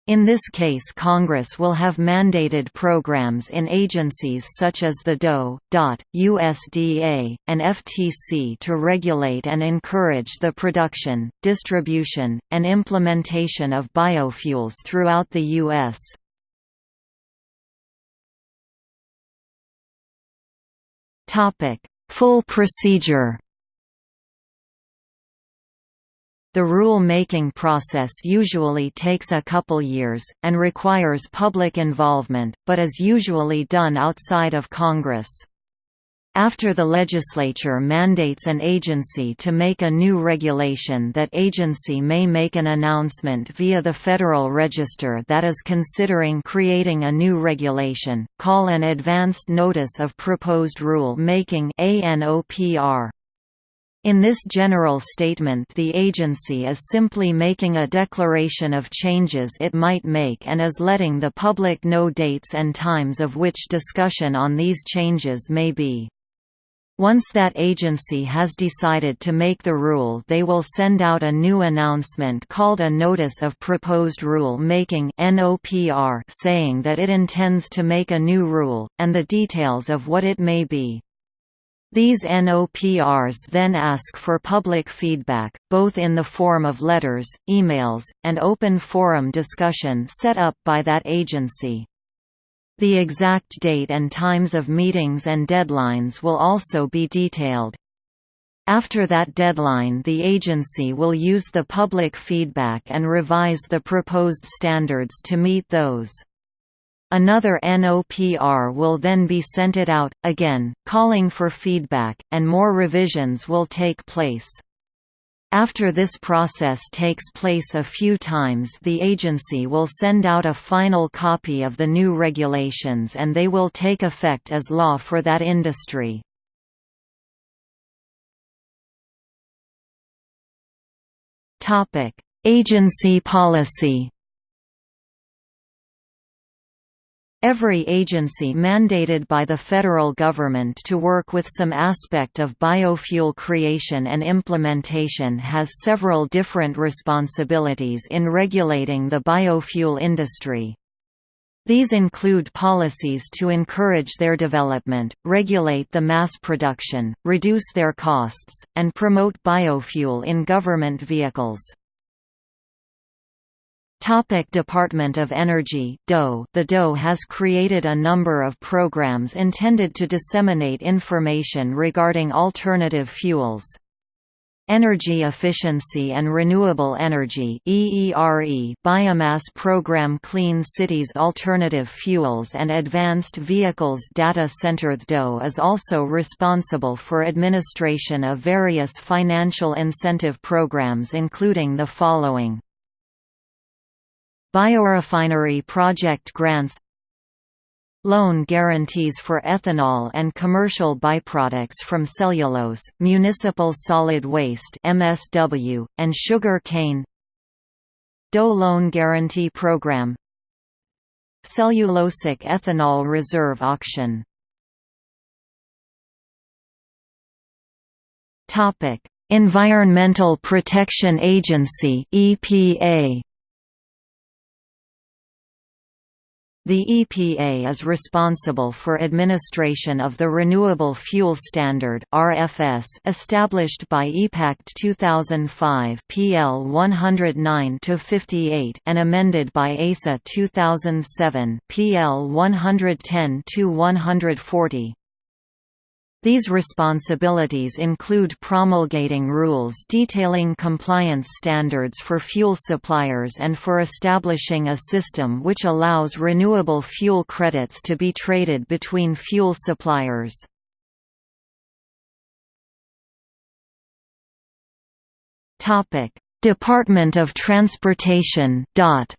In this case Congress will have mandated programs in agencies such as the DOE, DOT, USDA, and FTC to regulate and encourage the production, distribution, and implementation of biofuels throughout the U.S. Full procedure. The rule-making process usually takes a couple years, and requires public involvement, but is usually done outside of Congress. After the legislature mandates an agency to make a new regulation that agency may make an announcement via the Federal Register that is considering creating a new regulation, call an Advanced Notice of Proposed Rule Making In this general statement the agency is simply making a declaration of changes it might make and is letting the public know dates and times of which discussion on these changes may be. Once that agency has decided to make the rule they will send out a new announcement called a Notice of Proposed Rule Making saying that it intends to make a new rule, and the details of what it may be. These NOPRs then ask for public feedback, both in the form of letters, emails, and open forum discussion set up by that agency. The exact date and times of meetings and deadlines will also be detailed. After that deadline the agency will use the public feedback and revise the proposed standards to meet those. Another NOPR will then be sent it out, again, calling for feedback, and more revisions will take place. After this process takes place a few times the agency will send out a final copy of the new regulations and they will take effect as law for that industry. Agency policy Every agency mandated by the federal government to work with some aspect of biofuel creation and implementation has several different responsibilities in regulating the biofuel industry. These include policies to encourage their development, regulate the mass production, reduce their costs, and promote biofuel in government vehicles. Topic Department of Energy DOE The DOE has created a number of programs intended to disseminate information regarding alternative fuels. Energy Efficiency and Renewable Energy EERE Biomass Program Clean Cities Alternative Fuels and Advanced Vehicles Data Center. The DOE is also responsible for administration of various financial incentive programs including the following Biorefinery project grants Loan guarantees for ethanol and commercial byproducts from cellulose, municipal solid waste (MSW), and sugar cane. DOE Loan Guarantee Program. Cellulosic Ethanol Reserve Auction. Topic: Environmental Protection Agency (EPA). The EPA is responsible for administration of the Renewable Fuel Standard (RFS) established by EPACT 2005 PL 109-58 and amended by EISA 2007 PL 110-140. These responsibilities include promulgating rules detailing compliance standards for fuel suppliers and for establishing a system which allows renewable fuel credits to be traded between fuel suppliers. Department of Transportation DOT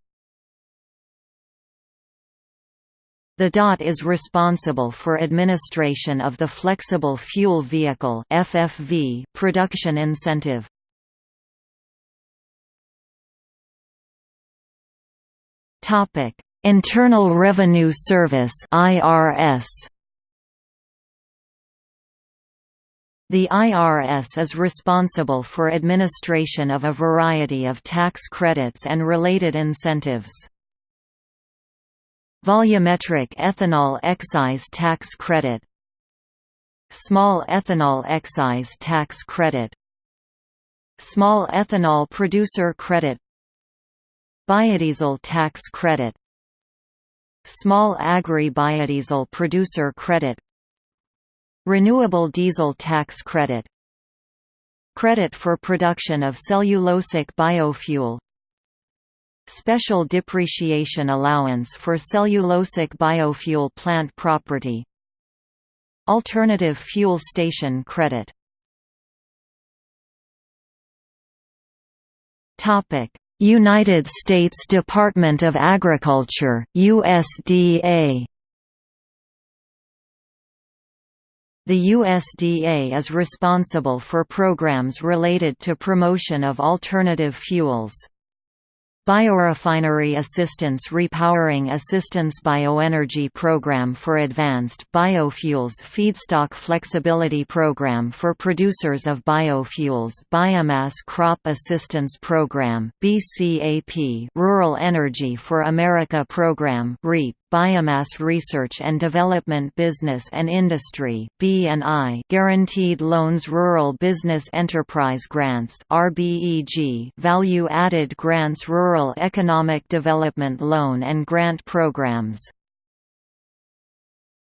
The DOT is responsible for administration of the Flexible Fuel Vehicle (FFV) production incentive. Topic: Internal Revenue Service (IRS). The IRS is responsible for administration of a variety of tax credits and related incentives. Volumetric ethanol excise tax credit Small ethanol excise tax credit Small ethanol producer credit Biodiesel tax credit Small agri-biodiesel producer credit Renewable diesel tax credit Credit for production of cellulosic biofuel Special depreciation allowance for cellulosic biofuel plant property. Alternative fuel station credit. United States Department of Agriculture USDA The USDA is responsible for programs related to promotion of alternative fuels. Biorefinery Assistance Repowering Assistance Bioenergy Program for Advanced Biofuels Feedstock Flexibility Program for Producers of Biofuels Biomass Crop Assistance Program BCAP Rural Energy for America Program REAP Biomass Research and Development Business and Industry (B&I), Guaranteed Loans Rural Business Enterprise Grants (RBEG), Value Added Grants Rural Economic Development Loan and Grant Programs.